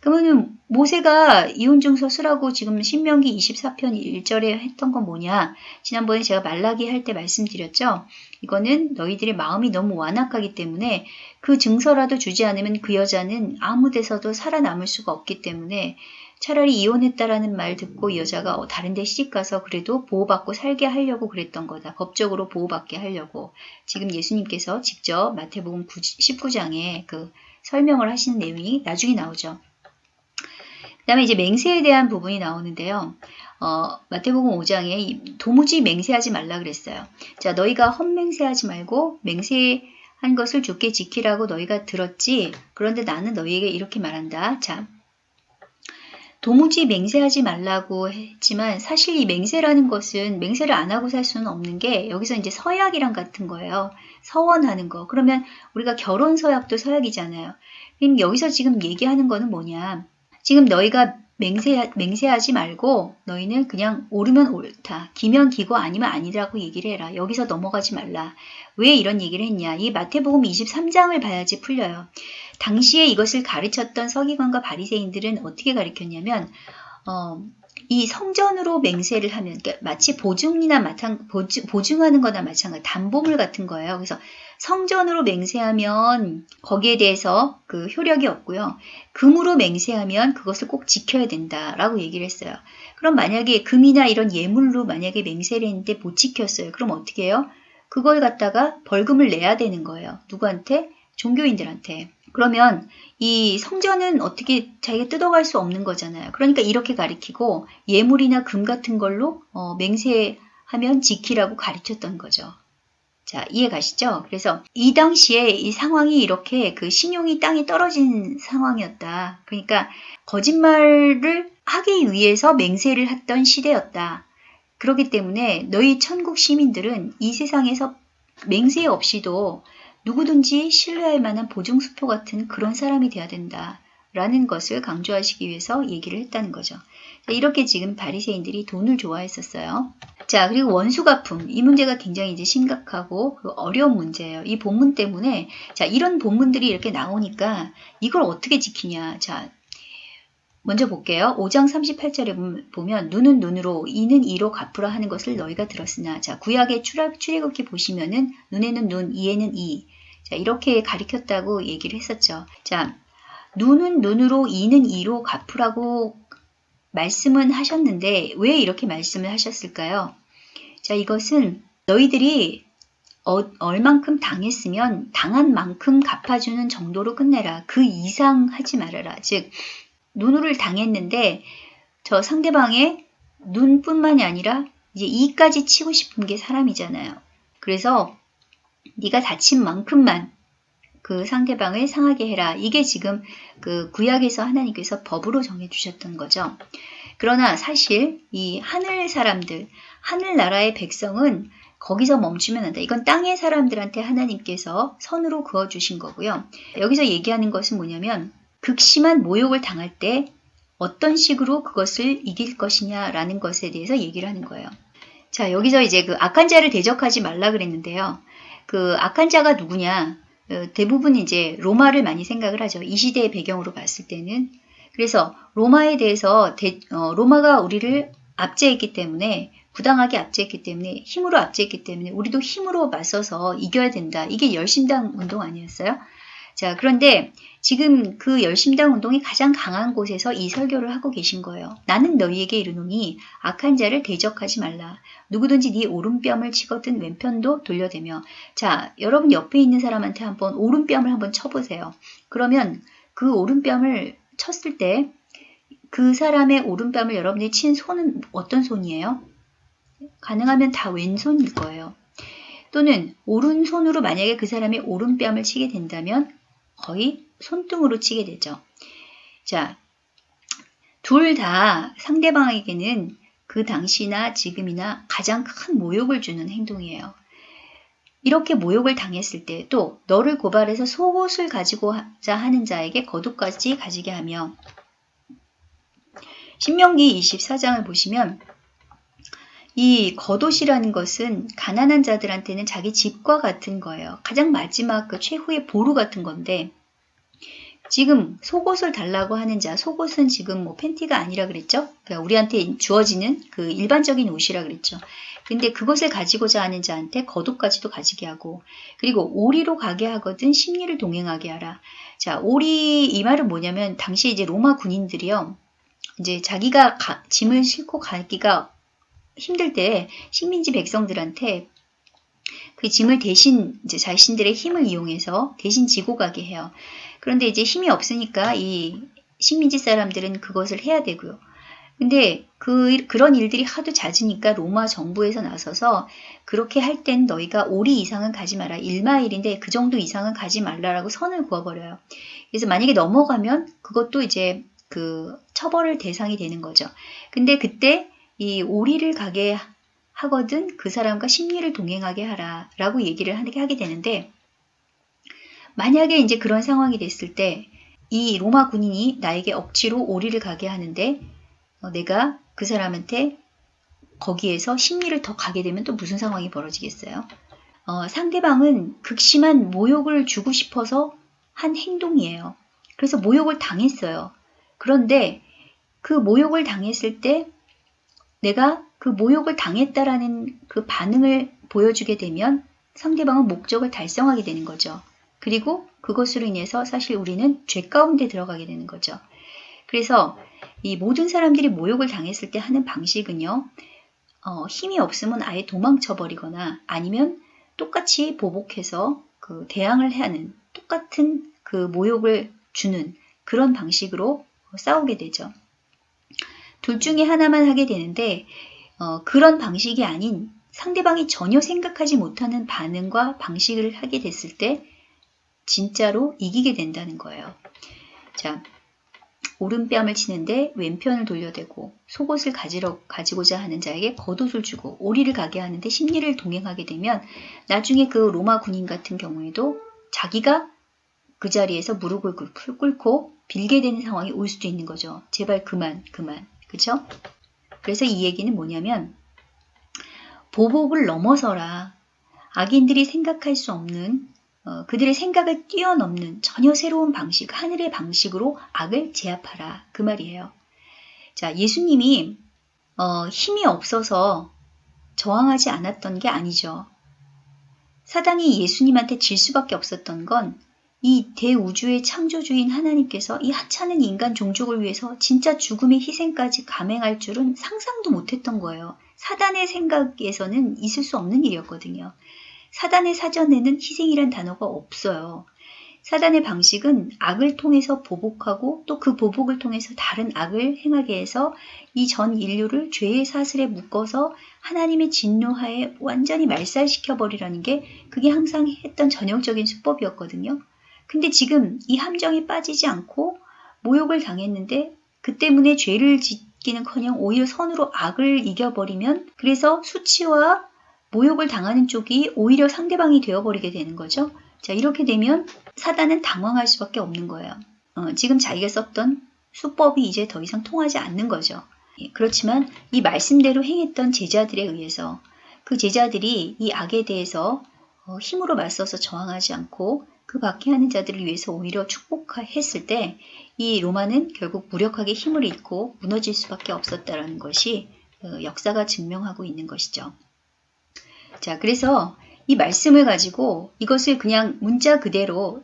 그러면 모세가 이혼 증서 쓰라고 지금 신명기 24편 1절에 했던 건 뭐냐? 지난번에 제가 말라기 할 때 말씀드렸죠. 이거는 너희들의 마음이 너무 완악하기 때문에 그 증서라도 주지 않으면 그 여자는 아무 데서도 살아남을 수가 없기 때문에 차라리 이혼했다라는 말 듣고 이 여자가 어, 다른 데 시집가서 그래도 보호받고 살게 하려고 그랬던 거다. 법적으로 보호받게 하려고. 지금 예수님께서 직접 마태복음 19장에 그 설명을 하시는 내용이 나중에 나오죠. 그 다음에 이제 맹세에 대한 부분이 나오는데요. 어, 마태복음 5장에 도무지 맹세하지 말라 그랬어요. 자, 너희가 헛맹세하지 말고 맹세 한 것을 좋게 지키라고 너희가 들었지. 그런데 나는 너희에게 이렇게 말한다. 자, 도무지 맹세하지 말라고 했지만 사실 이 맹세라는 것은 맹세를 안 하고 살 수는 없는 게 여기서 이제 서약이랑 같은 거예요. 서원하는 거. 그러면 우리가 결혼 서약도 서약이잖아요. 그럼 여기서 지금 얘기하는 거는 뭐냐. 지금 너희가 맹세, 맹세하지 말고 너희는 그냥 옳으면 옳다. 기면 기고 아니면 아니라고 얘기를 해라. 여기서 넘어가지 말라. 왜 이런 얘기를 했냐. 이 마태복음 23장을 봐야지 풀려요. 당시에 이것을 가르쳤던 서기관과 바리새인들은 어떻게 가르쳤냐면 어, 이 성전으로 맹세를 하면 그러니까 마치 보증이나 마찬 보증, 보증하는 거나 마찬가지 담보물 같은 거예요. 그래서 성전으로 맹세하면 거기에 대해서 그 효력이 없고요. 금으로 맹세하면 그것을 꼭 지켜야 된다라고 얘기를 했어요. 그럼 만약에 금이나 이런 예물로 만약에 맹세를 했는데 못 지켰어요. 그럼 어떻게 해요? 그걸 갖다가 벌금을 내야 되는 거예요. 누구한테? 종교인들한테. 그러면 이 성전은 어떻게 자기가 뜯어갈 수 없는 거잖아요. 그러니까 이렇게 가리키고 예물이나 금 같은 걸로 어, 맹세하면 지키라고 가르쳤던 거죠. 자, 이해 가시죠? 그래서 이 당시에 이 상황이 이렇게 그 신용이 땅에 떨어진 상황이었다. 그러니까 거짓말을 하기 위해서 맹세를 했던 시대였다. 그렇기 때문에 너희 천국 시민들은 이 세상에서 맹세 없이도 누구든지 신뢰할 만한 보증수표 같은 그런 사람이 되어야 된다. 라는 것을 강조하시기 위해서 얘기를 했다는 거죠. 이렇게 지금 바리새인들이 돈을 좋아했었어요. 자, 그리고 원수가품. 이 문제가 굉장히 이제 심각하고 그 어려운 문제예요. 이 본문 때문에 자, 이런 본문들이 이렇게 나오니까 이걸 어떻게 지키냐. 자, 먼저 볼게요. 5장 38절에 보면 눈은 눈으로 이는 이로 갚으라 하는 것을 너희가 들었으나 자 구약의 출애굽기 보시면은 눈에는 눈, 이에는 이. 자, 이렇게 가리켰다고 얘기를 했었죠. 자, 눈은 눈으로, 이는 이로 갚으라고 말씀은 하셨는데 왜 이렇게 말씀을 하셨을까요? 자, 이것은 너희들이 어, 얼만큼 당했으면 당한 만큼 갚아주는 정도로 끝내라. 그 이상 하지 말아라. 즉, 눈으로 당했는데 저 상대방의 눈뿐만이 아니라 이제 이까지 치고 싶은 게 사람이잖아요. 그래서 네가 다친 만큼만 그 상대방을 상하게 해라. 이게 지금 그 구약에서 하나님께서 법으로 정해주셨던 거죠. 그러나 사실 이 하늘 사람들, 하늘나라의 백성은 거기서 멈추면 안다. 이건 땅의 사람들한테 하나님께서 선으로 그어주신 거고요. 여기서 얘기하는 것은 뭐냐면 극심한 모욕을 당할 때 어떤 식으로 그것을 이길 것이냐라는 것에 대해서 얘기를 하는 거예요. 자, 여기서 이제 그 악한 자를 대적하지 말라 그랬는데요. 그 악한 자가 누구냐? 어, 대부분 이제 로마를 많이 생각을 하죠. 이 시대의 배경으로 봤을 때는. 그래서 로마에 대해서 대, 어, 로마가 우리를 압제했기 때문에 부당하게 압제했기 때문에 힘으로 압제했기 때문에 우리도 힘으로 맞서서 이겨야 된다. 이게 열심당 운동 아니었어요? 자, 그런데 지금 그 열심당 운동이 가장 강한 곳에서 이 설교를 하고 계신 거예요. 나는 너희에게 이르노니 악한 자를 대적하지 말라. 누구든지 네 오른뺨을 치거든 왼편도 돌려대며 자, 여러분 옆에 있는 사람한테 한번 오른뺨을 한번 쳐보세요. 그러면 그 오른뺨을 쳤을 때 그 사람의 오른뺨을 여러분이 친 손은 어떤 손이에요? 가능하면 다 왼손일 거예요. 또는 오른손으로 만약에 그 사람의 오른뺨을 치게 된다면 거의 손등으로 치게 되죠. 자, 둘 다 상대방에게는 그 당시나 지금이나 가장 큰 모욕을 주는 행동이에요. 이렇게 모욕을 당했을 때 또 너를 고발해서 속옷을 가지고자 하는 자에게 거룩까지 가지게 하며 신명기 24장을 보시면 이 겉옷이라는 것은 가난한 자들한테는 자기 집과 같은 거예요. 가장 마지막 그 최후의 보루 같은 건데 지금 속옷을 달라고 하는 자, 속옷은 지금 뭐 팬티가 아니라 그랬죠? 그러니까 우리한테 주어지는 그 일반적인 옷이라 그랬죠. 근데 그것을 가지고자 하는 자한테 겉옷까지도 가지게 하고 그리고 오리로 가게 하거든 심리를 동행하게 하라. 자, 오리 이 말은 뭐냐면 당시 이제 로마 군인들이요. 이제 자기가 가, 짐을 싣고 가기가 힘들 때 식민지 백성들한테 그 짐을 대신 이제 자신들의 힘을 이용해서 대신 지고 가게 해요. 그런데 이제 힘이 없으니까 이 식민지 사람들은 그것을 해야 되고요. 근데 그, 그런 일들이 하도 잦으니까 로마 정부에서 나서서 그렇게 할 땐 너희가 오리 이상은 가지 마라. 1마일인데 그 정도 이상은 가지 말라라고 선을 그어버려요. 그래서 만약에 넘어가면 그것도 이제 그 처벌을 대상이 되는 거죠. 근데 그때 이 오리를 가게 하거든 그 사람과 심리를 동행하게 하라 라고 얘기를 하게 되는데 만약에 이제 그런 상황이 됐을 때 이 로마 군인이 나에게 억지로 오리를 가게 하는데 어, 내가 그 사람한테 거기에서 심리를 더 가게 되면 또 무슨 상황이 벌어지겠어요? 어, 상대방은 극심한 모욕을 주고 싶어서 한 행동이에요. 그래서 모욕을 당했어요. 그런데 그 모욕을 당했을 때 내가 그 모욕을 당했다라는 그 반응을 보여주게 되면 상대방은 목적을 달성하게 되는 거죠. 그리고 그것으로 인해서 사실 우리는 죄 가운데 들어가게 되는 거죠. 그래서 이 모든 사람들이 모욕을 당했을 때 하는 방식은요, 어, 힘이 없으면 아예 도망쳐 버리거나 아니면 똑같이 보복해서 그 대항을 하는 똑같은 그 모욕을 주는 그런 방식으로 싸우게 되죠. 둘 중에 하나만 하게 되는데 어, 그런 방식이 아닌 상대방이 전혀 생각하지 못하는 반응과 방식을 하게 됐을 때 진짜로 이기게 된다는 거예요. 자, 오른뺨을 치는데 왼편을 돌려대고 속옷을 가지러, 가지고자 하는 자에게 겉옷을 주고 오리를 가게 하는데 심리를 동행하게 되면 나중에 그 로마 군인 같은 경우에도 자기가 그 자리에서 무릎을 꿇고 빌게 되는 상황이 올 수도 있는 거죠. 제발 그만, 그만. 그쵸? 그래서 이 얘기는 뭐냐면 보복을 넘어서라. 악인들이 생각할 수 없는 어, 그들의 생각을 뛰어넘는 전혀 새로운 방식, 하늘의 방식으로 악을 제압하라. 그 말이에요. 자, 예수님이 어, 힘이 없어서 저항하지 않았던 게 아니죠. 사단이 예수님한테 질 수밖에 없었던 건 이 대우주의 창조주인 하나님께서 이 하찮은 인간 종족을 위해서 진짜 죽음의 희생까지 감행할 줄은 상상도 못했던 거예요. 사단의 생각에서는 있을 수 없는 일이었거든요. 사단의 사전에는 희생이란 단어가 없어요. 사단의 방식은 악을 통해서 보복하고 또 그 보복을 통해서 다른 악을 행하게 해서 이 전 인류를 죄의 사슬에 묶어서 하나님의 진노하에 완전히 말살시켜 버리라는 게 그게 항상 했던 전형적인 수법이었거든요. 근데 지금 이 함정에 빠지지 않고 모욕을 당했는데 그 때문에 죄를 짓기는커녕 오히려 선으로 악을 이겨버리면 그래서 수치와 모욕을 당하는 쪽이 오히려 상대방이 되어버리게 되는 거죠. 자, 이렇게 되면 사단은 당황할 수밖에 없는 거예요. 어, 지금 자기가 썼던 수법이 이제 더 이상 통하지 않는 거죠. 예, 그렇지만 이 말씀대로 행했던 제자들에 의해서 그 제자들이 이 악에 대해서 어, 힘으로 맞서서 저항하지 않고 그 밖에 하는 자들을 위해서 오히려 축복했을 때 이 로마는 결국 무력하게 힘을 잃고 무너질 수밖에 없었다라는 것이 어, 역사가 증명하고 있는 것이죠. 자, 그래서 이 말씀을 가지고 이것을 그냥 문자 그대로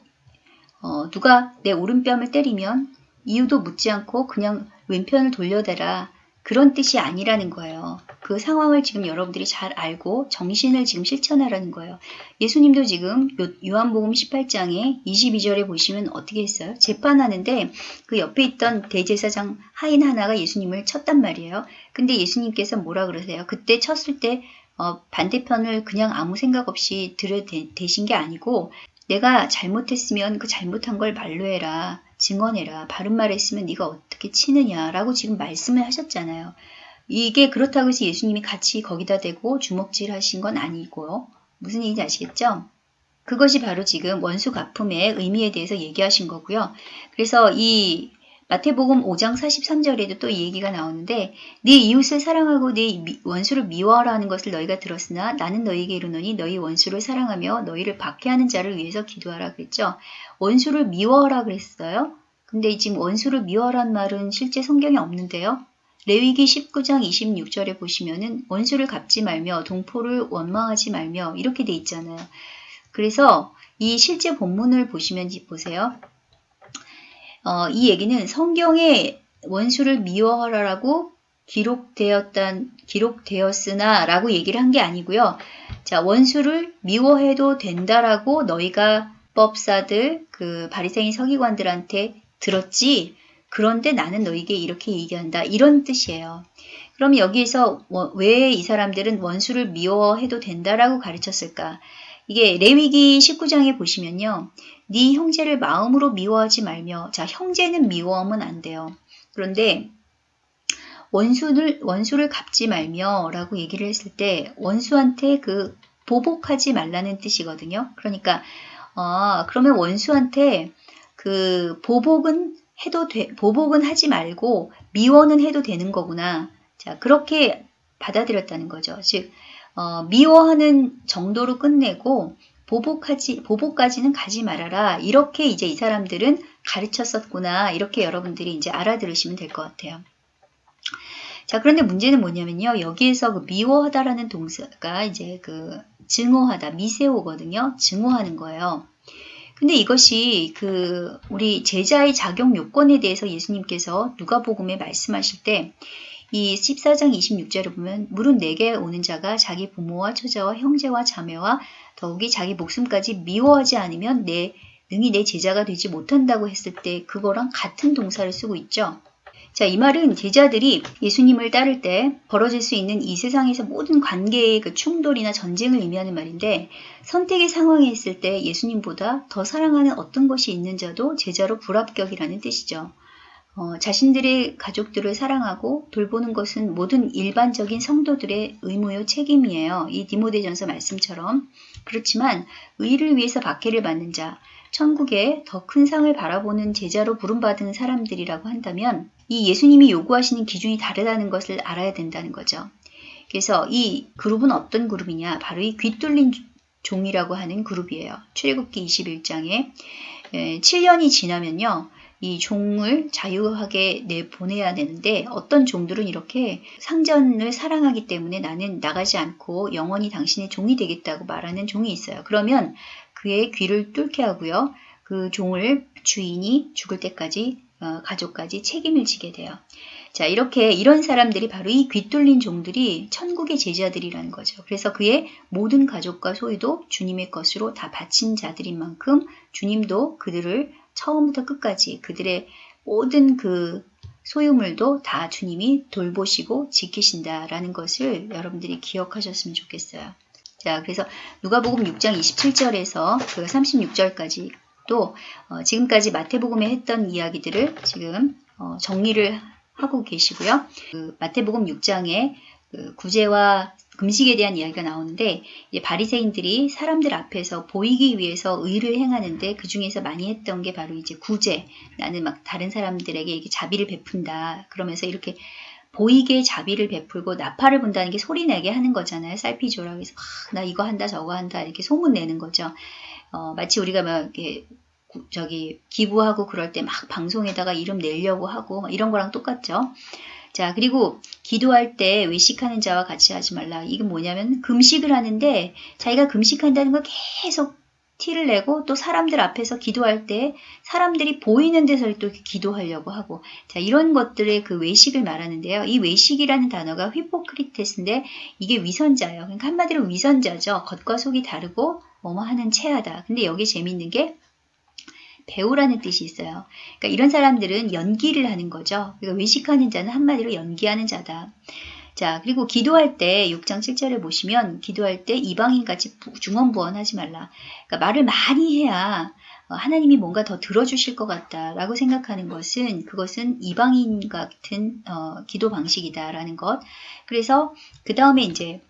어, 누가 내 오른뺨을 때리면 이유도 묻지 않고 그냥 왼편을 돌려대라 그런 뜻이 아니라는 거예요. 그 상황을 지금 여러분들이 잘 알고 정신을 지금 실천하라는 거예요. 예수님도 지금 요한복음 18장에 22절에 보시면 어떻게 했어요? 재판하는데 그 옆에 있던 대제사장 하인 하나가 예수님을 쳤단 말이에요. 근데 예수님께서 뭐라 그러세요? 그때 쳤을 때 어, 반대편을 그냥 아무 생각 없이 들여대신 게 아니고 내가 잘못했으면 그 잘못한 걸 말로 해라. 증언해라. 바른 말 했으면 네가 어떻게 치느냐라고 지금 말씀을 하셨잖아요. 이게 그렇다고 해서 예수님이 같이 거기다 대고 주먹질 하신 건 아니고요. 무슨 얘기인지 아시겠죠? 그것이 바로 지금 원수 가품의 의미에 대해서 얘기하신 거고요. 그래서 이 마태복음 5장 43절에도 또 이 얘기가 나오는데 네 이웃을 사랑하고 네 원수를 미워하라는 것을 너희가 들었으나 나는 너희에게 이르노니 너희 원수를 사랑하며 너희를 박해하는 자를 위해서 기도하라 그랬죠. 원수를 미워하라 그랬어요. 근데 지금 원수를 미워하란 말은 실제 성경에 없는데요. 레위기 19장 26절에 보시면은 원수를 갚지 말며 동포를 원망하지 말며 이렇게 돼 있잖아요. 그래서 이 실제 본문을 보시면 보세요. 어, 이 얘기는 성경에 원수를 미워하라라고 기록되었단 기록되었으나 라고 얘기를 한 게 아니고요. 자, 원수를 미워해도 된다라고 너희가 법사들 그 바리새인 서기관들한테 들었지 그런데 나는 너에게 이렇게 얘기한다. 이런 뜻이에요. 그럼 여기에서 왜 이 사람들은 원수를 미워해도 된다라고 가르쳤을까? 이게 레위기 19장에 보시면요. 네 형제를 마음으로 미워하지 말며 자 형제는 미워하면 안 돼요. 그런데 원수를 원수를 갚지 말며라고 얘기를 했을 때 원수한테 그 보복하지 말라는 뜻이거든요. 그러니까 어, 그러면 원수한테 그 보복은 해도 돼, 보복은 하지 말고 미워는 해도 되는 거구나. 자, 그렇게 받아들였다는 거죠. 즉, 어, 미워하는 정도로 끝내고 보복하지, 보복까지는 가지 말아라. 이렇게 이제 이 사람들은 가르쳤었구나. 이렇게 여러분들이 이제 알아들으시면 될 것 같아요. 자, 그런데 문제는 뭐냐면요. 여기에서 그 미워하다라는 동사가 이제 그 증오하다, 미세오거든요. 증오하는 거예요. 근데 이것이 그 우리 제자의 자격 요건에 대해서 예수님께서 누가복음에 말씀하실 때 이 14장 26절을 보면 물은 내게 오는 자가 자기 부모와 처자와 형제와 자매와 더욱이 자기 목숨까지 미워하지 않으면 내 능히 내 제자가 되지 못한다고 했을 때 그거랑 같은 동사를 쓰고 있죠. 자, 이 말은 제자들이 예수님을 따를 때 벌어질 수 있는 이 세상에서 모든 관계의 그 충돌이나 전쟁을 의미하는 말인데 선택의 상황에 있을 때 예수님보다 더 사랑하는 어떤 것이 있는 자도 제자로 불합격이라는 뜻이죠. 어, 자신들의 가족들을 사랑하고 돌보는 것은 모든 일반적인 성도들의 의무요 책임이에요. 이 디모데전서 말씀처럼. 그렇지만 의를 위해서 박해를 받는 자, 천국에 더 큰 상을 바라보는 제자로 부름받은 사람들이라고 한다면 이 예수님이 요구하시는 기준이 다르다는 것을 알아야 된다는 거죠. 그래서 이 그룹은 어떤 그룹이냐? 바로 이 귀뚫린 종이라고 하는 그룹이에요. 출애굽기 21장에 7년이 지나면요. 이 종을 자유하게 내보내야 되는데 어떤 종들은 이렇게 상전을 사랑하기 때문에 나는 나가지 않고 영원히 당신의 종이 되겠다고 말하는 종이 있어요. 그러면 그의 귀를 뚫게 하고요. 그 종을 주인이 죽을 때까지 어, 가족까지 책임을 지게 돼요. 자, 이렇게 이런 사람들이 바로 이 귀뚫린 종들이 천국의 제자들이라는 거죠. 그래서 그의 모든 가족과 소유도 주님의 것으로 다 바친 자들인 만큼 주님도 그들을 처음부터 끝까지 그들의 모든 그 소유물도 다 주님이 돌보시고 지키신다라는 것을 여러분들이 기억하셨으면 좋겠어요. 자, 그래서 누가복음 6장 27절에서 그 36절까지 또 어, 지금까지 마태복음에 했던 이야기들을 지금 어, 정리를 하고 계시고요. 그 마태복음 6장에 그 구제와 금식에 대한 이야기가 나오는데 바리새인들이 사람들 앞에서 보이기 위해서 의를 행하는데 그 중에서 많이 했던 게 바로 이제 구제. 나는 막 다른 사람들에게 이렇게 자비를 베푼다. 그러면서 이렇게 보이게 자비를 베풀고 나팔을 분다는 게 소리 내게 하는 거잖아요. 쌀피조라고 해서 아, 나 이거 한다 저거 한다 이렇게 소문 내는 거죠. 어, 마치 우리가 막 이렇게 저기 기부하고 그럴 때 막 방송에다가 이름 내려고 하고 이런 거랑 똑같죠. 자, 그리고 기도할 때 외식하는 자와 같이 하지 말라. 이게 뭐냐면 금식을 하는데 자기가 금식한다는 걸 계속 티를 내고 또 사람들 앞에서 기도할 때 사람들이 보이는 데서 또 기도하려고 하고 자 이런 것들의 그 외식을 말하는데요. 이 외식이라는 단어가 휘포크리테스인데 이게 위선자예요. 그러니까 한마디로 위선자죠. 겉과 속이 다르고 뭐뭐 하는 체하다. 근데 여기 재밌는 게 배우라는 뜻이 있어요. 그러니까 이런 사람들은 연기를 하는 거죠. 그러니까 외식하는 자는 한마디로 연기하는 자다. 자, 그리고 기도할 때 6장 7절에 보시면 기도할 때 이방인같이 중언부언하지 말라. 그러니까 말을 많이 해야 어, 하나님이 뭔가 더 들어주실 것 같다라고 생각하는 것은 그것은 이방인 같은 어, 기도 방식이다라는 것. 그래서 그 다음에 이제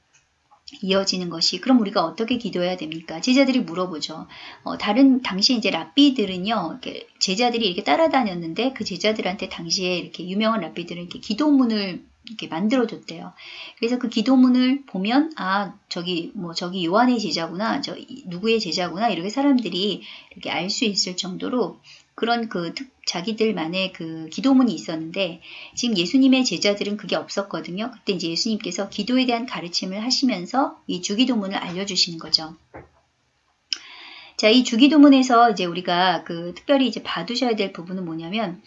이어지는 것이 그럼 우리가 어떻게 기도해야 됩니까? 제자들이 물어보죠. 어, 다른 당시 이제 랍비들은요, 이렇게 제자들이 이렇게 따라다녔는데 그 제자들한테 당시에 이렇게 유명한 랍비들은 이렇게 기도문을 이렇게 만들어줬대요. 그래서 그 기도문을 보면 아 저기 뭐 저기 요한의 제자구나, 저 누구의 제자구나 이렇게 사람들이 이렇게 알 수 있을 정도로 그런 그 특, 자기들만의 그 기도문이 있었는데 지금 예수님의 제자들은 그게 없었거든요. 그때 이제 예수님께서 기도에 대한 가르침을 하시면서 이 주기도문을 알려주시는 거죠. 자, 이 주기도문에서 이제 우리가 그 특별히 이제 봐두셔야 될 부분은 뭐냐면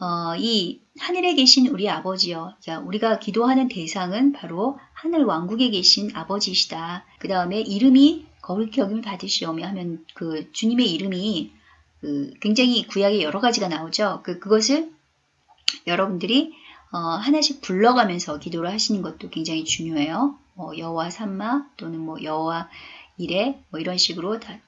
어, 이 하늘에 계신 우리 아버지요. 자, 우리가 기도하는 대상은 바로 하늘 왕국에 계신 아버지시다. 그 다음에 이름이 거룩히 여김을 받으시오며 하면 그 주님의 이름이 그 굉장히 구약에 여러 가지가 나오죠. 그, 그것을 여러분들이 어, 하나씩 불러가면서 기도를 하시는 것도 굉장히 중요해요. 뭐 여호와 삼마 또는 뭐 여호와 이레 뭐 이런 식으로 다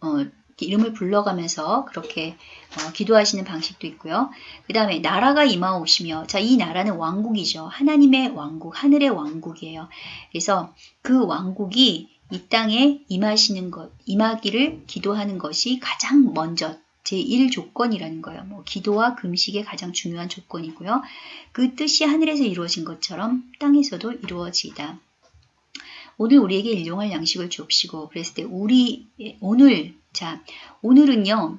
어, 이름을 불러가면서 그렇게 어, 기도하시는 방식도 있고요. 그 다음에 나라가 임하오시며 자 이 나라는 왕국이죠. 하나님의 왕국, 하늘의 왕국이에요. 그래서 그 왕국이 이 땅에 임하시는 것, 임하기를 기도하는 것이 가장 먼저 제1 조건이라는 거예요. 뭐 기도와 금식의 가장 중요한 조건이고요. 그 뜻이 하늘에서 이루어진 것처럼 땅에서도 이루어지다. 오늘 우리에게 일용할 양식을 주옵시고 그랬을 때 우리 오늘 자 오늘은요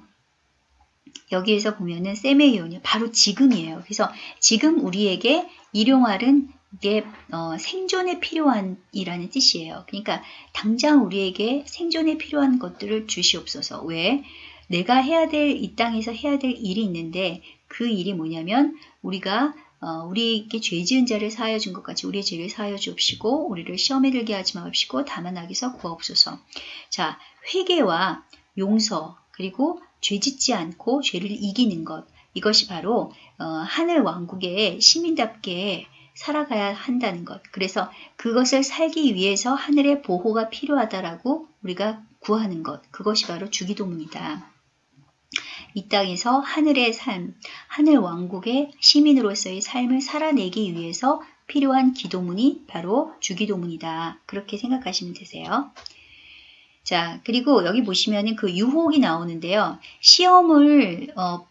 여기에서 보면은 세메이온이 바로 지금이에요. 그래서 지금 우리에게 일용할은 이게 어, 생존에 필요한이라는 뜻이에요. 그러니까 당장 우리에게 생존에 필요한 것들을 주시옵소서. 왜? 내가 해야 될 이 땅에서 해야 될 일이 있는데 그 일이 뭐냐면 우리가 어, 우리에게 죄 지은 자를 사하여 준 것 같이 우리의 죄를 사하여 주옵시고 우리를 시험에 들게 하지 마옵시고 다만 악에서 구하옵소서. 자, 회개와 용서 그리고 죄 짓지 않고 죄를 이기는 것 이것이 바로 어, 하늘 왕국의 시민답게 살아가야 한다는 것. 그래서 그것을 살기 위해서 하늘의 보호가 필요하다라고 우리가 구하는 것. 그것이 바로 주기도문이다. 이 땅에서 하늘의 삶, 하늘 왕국의 시민으로서의 삶을 살아내기 위해서 필요한 기도문이 바로 주기도문이다. 그렇게 생각하시면 되세요. 자, 그리고 여기 보시면은 그 유혹이 나오는데요. 시험을 어,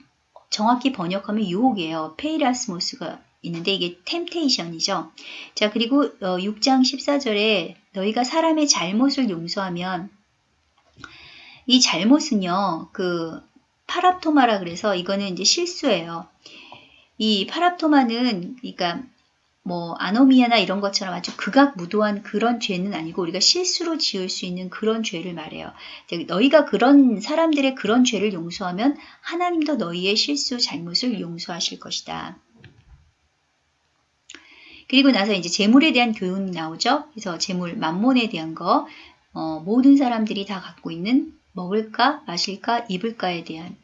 정확히 번역하면 유혹이에요. πειρασμός가 있는데 이게 템테이션이죠. 자, 그리고 어, 6장 14절에 너희가 사람의 잘못을 용서하면 이 잘못은요. 그 παράπτωμα라 그래서 이거는 이제 실수예요. 이 παράπτωμα는 그러니까 뭐 ἀνομία나 이런 것처럼 아주 극악무도한 그런 죄는 아니고 우리가 실수로 지을 수 있는 그런 죄를 말해요. 너희가 그런 사람들의 그런 죄를 용서하면 하나님도 너희의 실수 잘못을 용서하실 것이다. 그리고 나서 이제 재물에 대한 교훈이 나오죠. 그래서 재물, 만몬에 대한 거 어, 모든 사람들이 다 갖고 있는 먹을까, 마실까, 입을까에 대한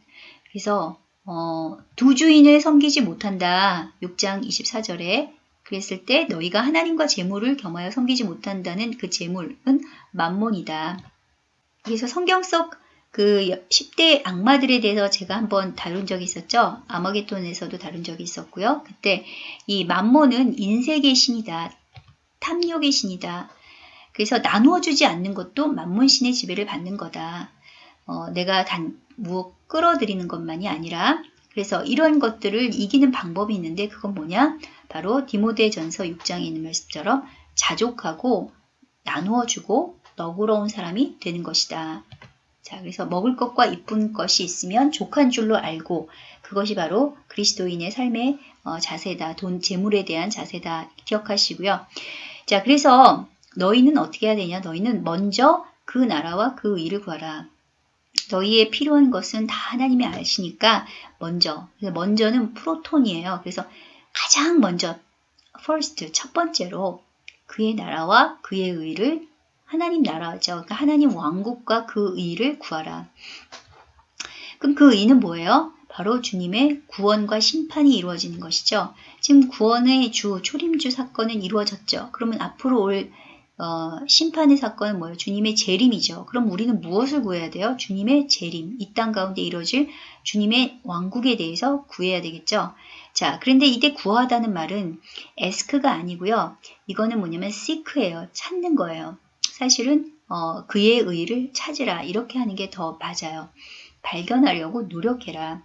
그래서 어, 두 주인을 섬기지 못한다. 6장 24절에 그랬을 때 너희가 하나님과 재물을 겸하여 섬기지 못한다는 그 재물은 만몬이다. 그래서 성경 속 그 10대 악마들에 대해서 제가 한번 다룬 적이 있었죠. 아마게톤에서도 다룬 적이 있었고요. 그때 이 만몬은 인색의 신이다. 탐욕의 신이다. 그래서 나누어 주지 않는 것도 만몬신의 지배를 받는 거다. 어, 내가 단 무엇 끌어들이는 것만이 아니라 그래서 이런 것들을 이기는 방법이 있는데 그건 뭐냐? 바로 디모데 전서 6장에 있는 말씀처럼 자족하고 나누어 주고 너그러운 사람이 되는 것이다. 자, 그래서 먹을 것과 이쁜 것이 있으면 족한 줄로 알고 그것이 바로 그리스도인의 삶의 어, 자세다. 돈, 재물에 대한 자세다. 기억하시고요. 자, 그래서 너희는 어떻게 해야 되냐? 너희는 먼저 그 나라와 그 의를 구하라. 너희의 필요한 것은 다 하나님이 아시니까 먼저 먼저는 프로톤이에요. 그래서 가장 먼저 first 첫 번째로 그의 나라와 그의 의를 하나님 나라죠. 그러니까 하나님 왕국과 그 의를 구하라. 그럼 그 의는 뭐예요? 바로 주님의 구원과 심판이 이루어지는 것이죠. 지금 구원의 주, 초림주 사건은 이루어졌죠. 그러면 앞으로 올 어, 심판의 사건은 뭐예요? 주님의 재림이죠. 그럼 우리는 무엇을 구해야 돼요? 주님의 재림. 이 땅 가운데 이루어질 주님의 왕국에 대해서 구해야 되겠죠. 자, 그런데 이때 구하다는 말은 에스크가 아니고요. 이거는 뭐냐면 시크예요. 찾는 거예요. 사실은 어, 그의 의를 찾으라. 이렇게 하는 게 더 맞아요. 발견하려고 노력해라.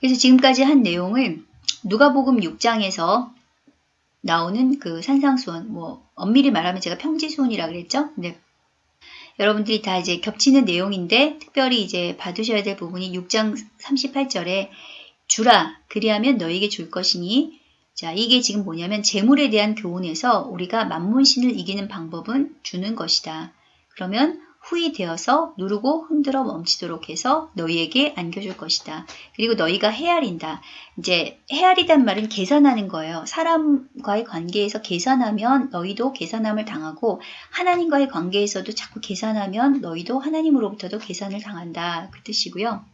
그래서 지금까지 한 내용을 누가복음 6장에서 나오는 그 산상수원, 뭐 엄밀히 말하면 제가 평지수원이라 그랬죠? 네. 여러분들이 다 이제 겹치는 내용인데 특별히 이제 받으셔야 될 부분이 6장 38절에 주라 그리하면 너에게 줄 것이니 자 이게 지금 뭐냐면 재물에 대한 교훈에서 우리가 만문신을 이기는 방법은 주는 것이다. 그러면 후이 되어서 누르고 흔들어 멈추도록 해서 너희에게 안겨줄 것이다. 그리고 너희가 헤아린다. 이제 헤아리단 말은 계산하는 거예요. 사람과의 관계에서 계산하면 너희도 계산함을 당하고 하나님과의 관계에서도 자꾸 계산하면 너희도 하나님으로부터도 계산을 당한다. 그 뜻이고요.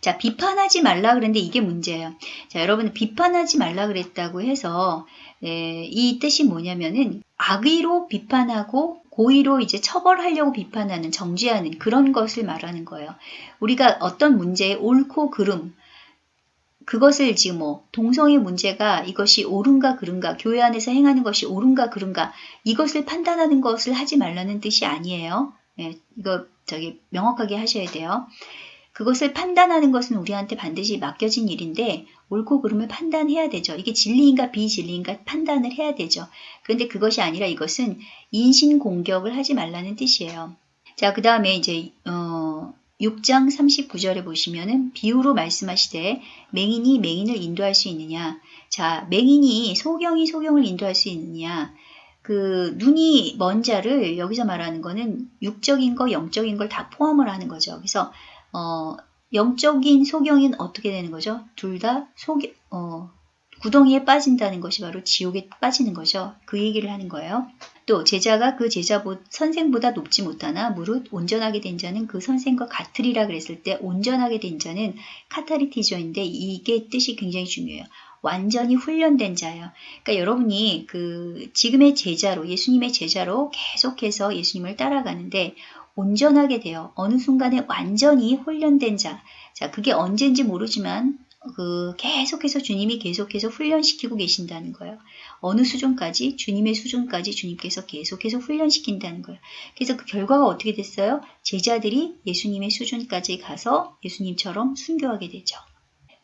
자, 비판하지 말라 그랬는데 이게 문제예요. 자, 여러분 비판하지 말라 그랬다고 해서 예, 이 뜻이 뭐냐면은 악의로 비판하고 고의로 이제 처벌하려고 비판하는 정죄하는 그런 것을 말하는 거예요. 우리가 어떤 문제에 옳고 그름 그것을 지금 뭐 동성애 문제가 이것이 옳은가 그른가 교회 안에서 행하는 것이 옳은가 그른가 이것을 판단하는 것을 하지 말라는 뜻이 아니에요. 예, 이거 저기 명확하게 하셔야 돼요. 그것을 판단하는 것은 우리한테 반드시 맡겨진 일인데 옳고 그름을 판단해야 되죠. 이게 진리인가 비진리인가 판단을 해야 되죠. 그런데 그것이 아니라 이것은 인신 공격을 하지 말라는 뜻이에요. 자, 그 다음에 이제 어, 6장 39절에 보시면은 비유로 말씀하시되 맹인이 맹인을 인도할 수 있느냐. 자, 맹인이 소경이 소경을 인도할 수 있느냐. 그 눈이 먼 자를 여기서 말하는 거는 육적인 거, 영적인 걸 다 포함을 하는 거죠. 그래서 어, 영적인 소경인 어떻게 되는 거죠? 둘다 소경 어, 구덩이에 빠진다는 것이 바로 지옥에 빠지는 거죠. 그 얘기를 하는 거예요. 또 제자가 그 제자 보, 선생보다 높지 못하나 무릇 온전하게 된 자는 그 선생과 같으리라 그랬을 때 온전하게 된 자는 카타리티저인데 이게 뜻이 굉장히 중요해요. 완전히 훈련된 자예요. 그러니까 여러분이 그 지금의 제자로 예수님의 제자로 계속해서 예수님을 따라가는데 온전하게 돼요. 어느 순간에 완전히 훈련된 자. 자, 그게 언제인지 모르지만 그 계속해서 주님이 계속해서 훈련시키고 계신다는 거예요. 어느 수준까지 주님의 수준까지 주님께서 계속해서 훈련시킨다는 거예요. 그래서 그 결과가 어떻게 됐어요? 제자들이 예수님의 수준까지 가서 예수님처럼 순교하게 되죠.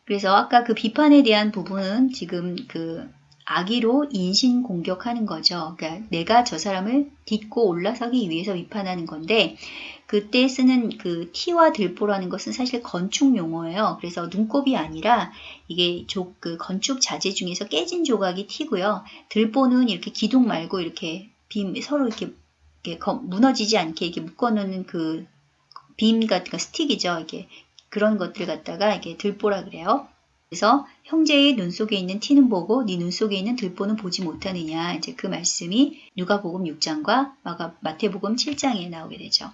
그래서 아까 그 비판에 대한 부분은 지금 그 악의로 인신 공격하는 거죠. 그러니까 내가 저 사람을 딛고 올라서기 위해서 비판하는 건데 그때 쓰는 그 티와 들보라는 것은 사실 건축 용어예요. 그래서 눈곱이 아니라 이게 조, 그 건축 자재 중에서 깨진 조각이 티고요. 들보는 이렇게 기둥 말고 이렇게 빔 서로 이렇게, 이렇게 무너지지 않게 이렇게 묶어놓는 그 빔 같은 거 스틱이죠. 이게 그런 것들 갖다가 이게 들보라 그래요. 그래서 형제의 눈 속에 있는 티는 보고 네 눈 속에 있는 들보는 보지 못하느냐 이제 그 말씀이 누가복음 6장과 마태복음 7장에 나오게 되죠.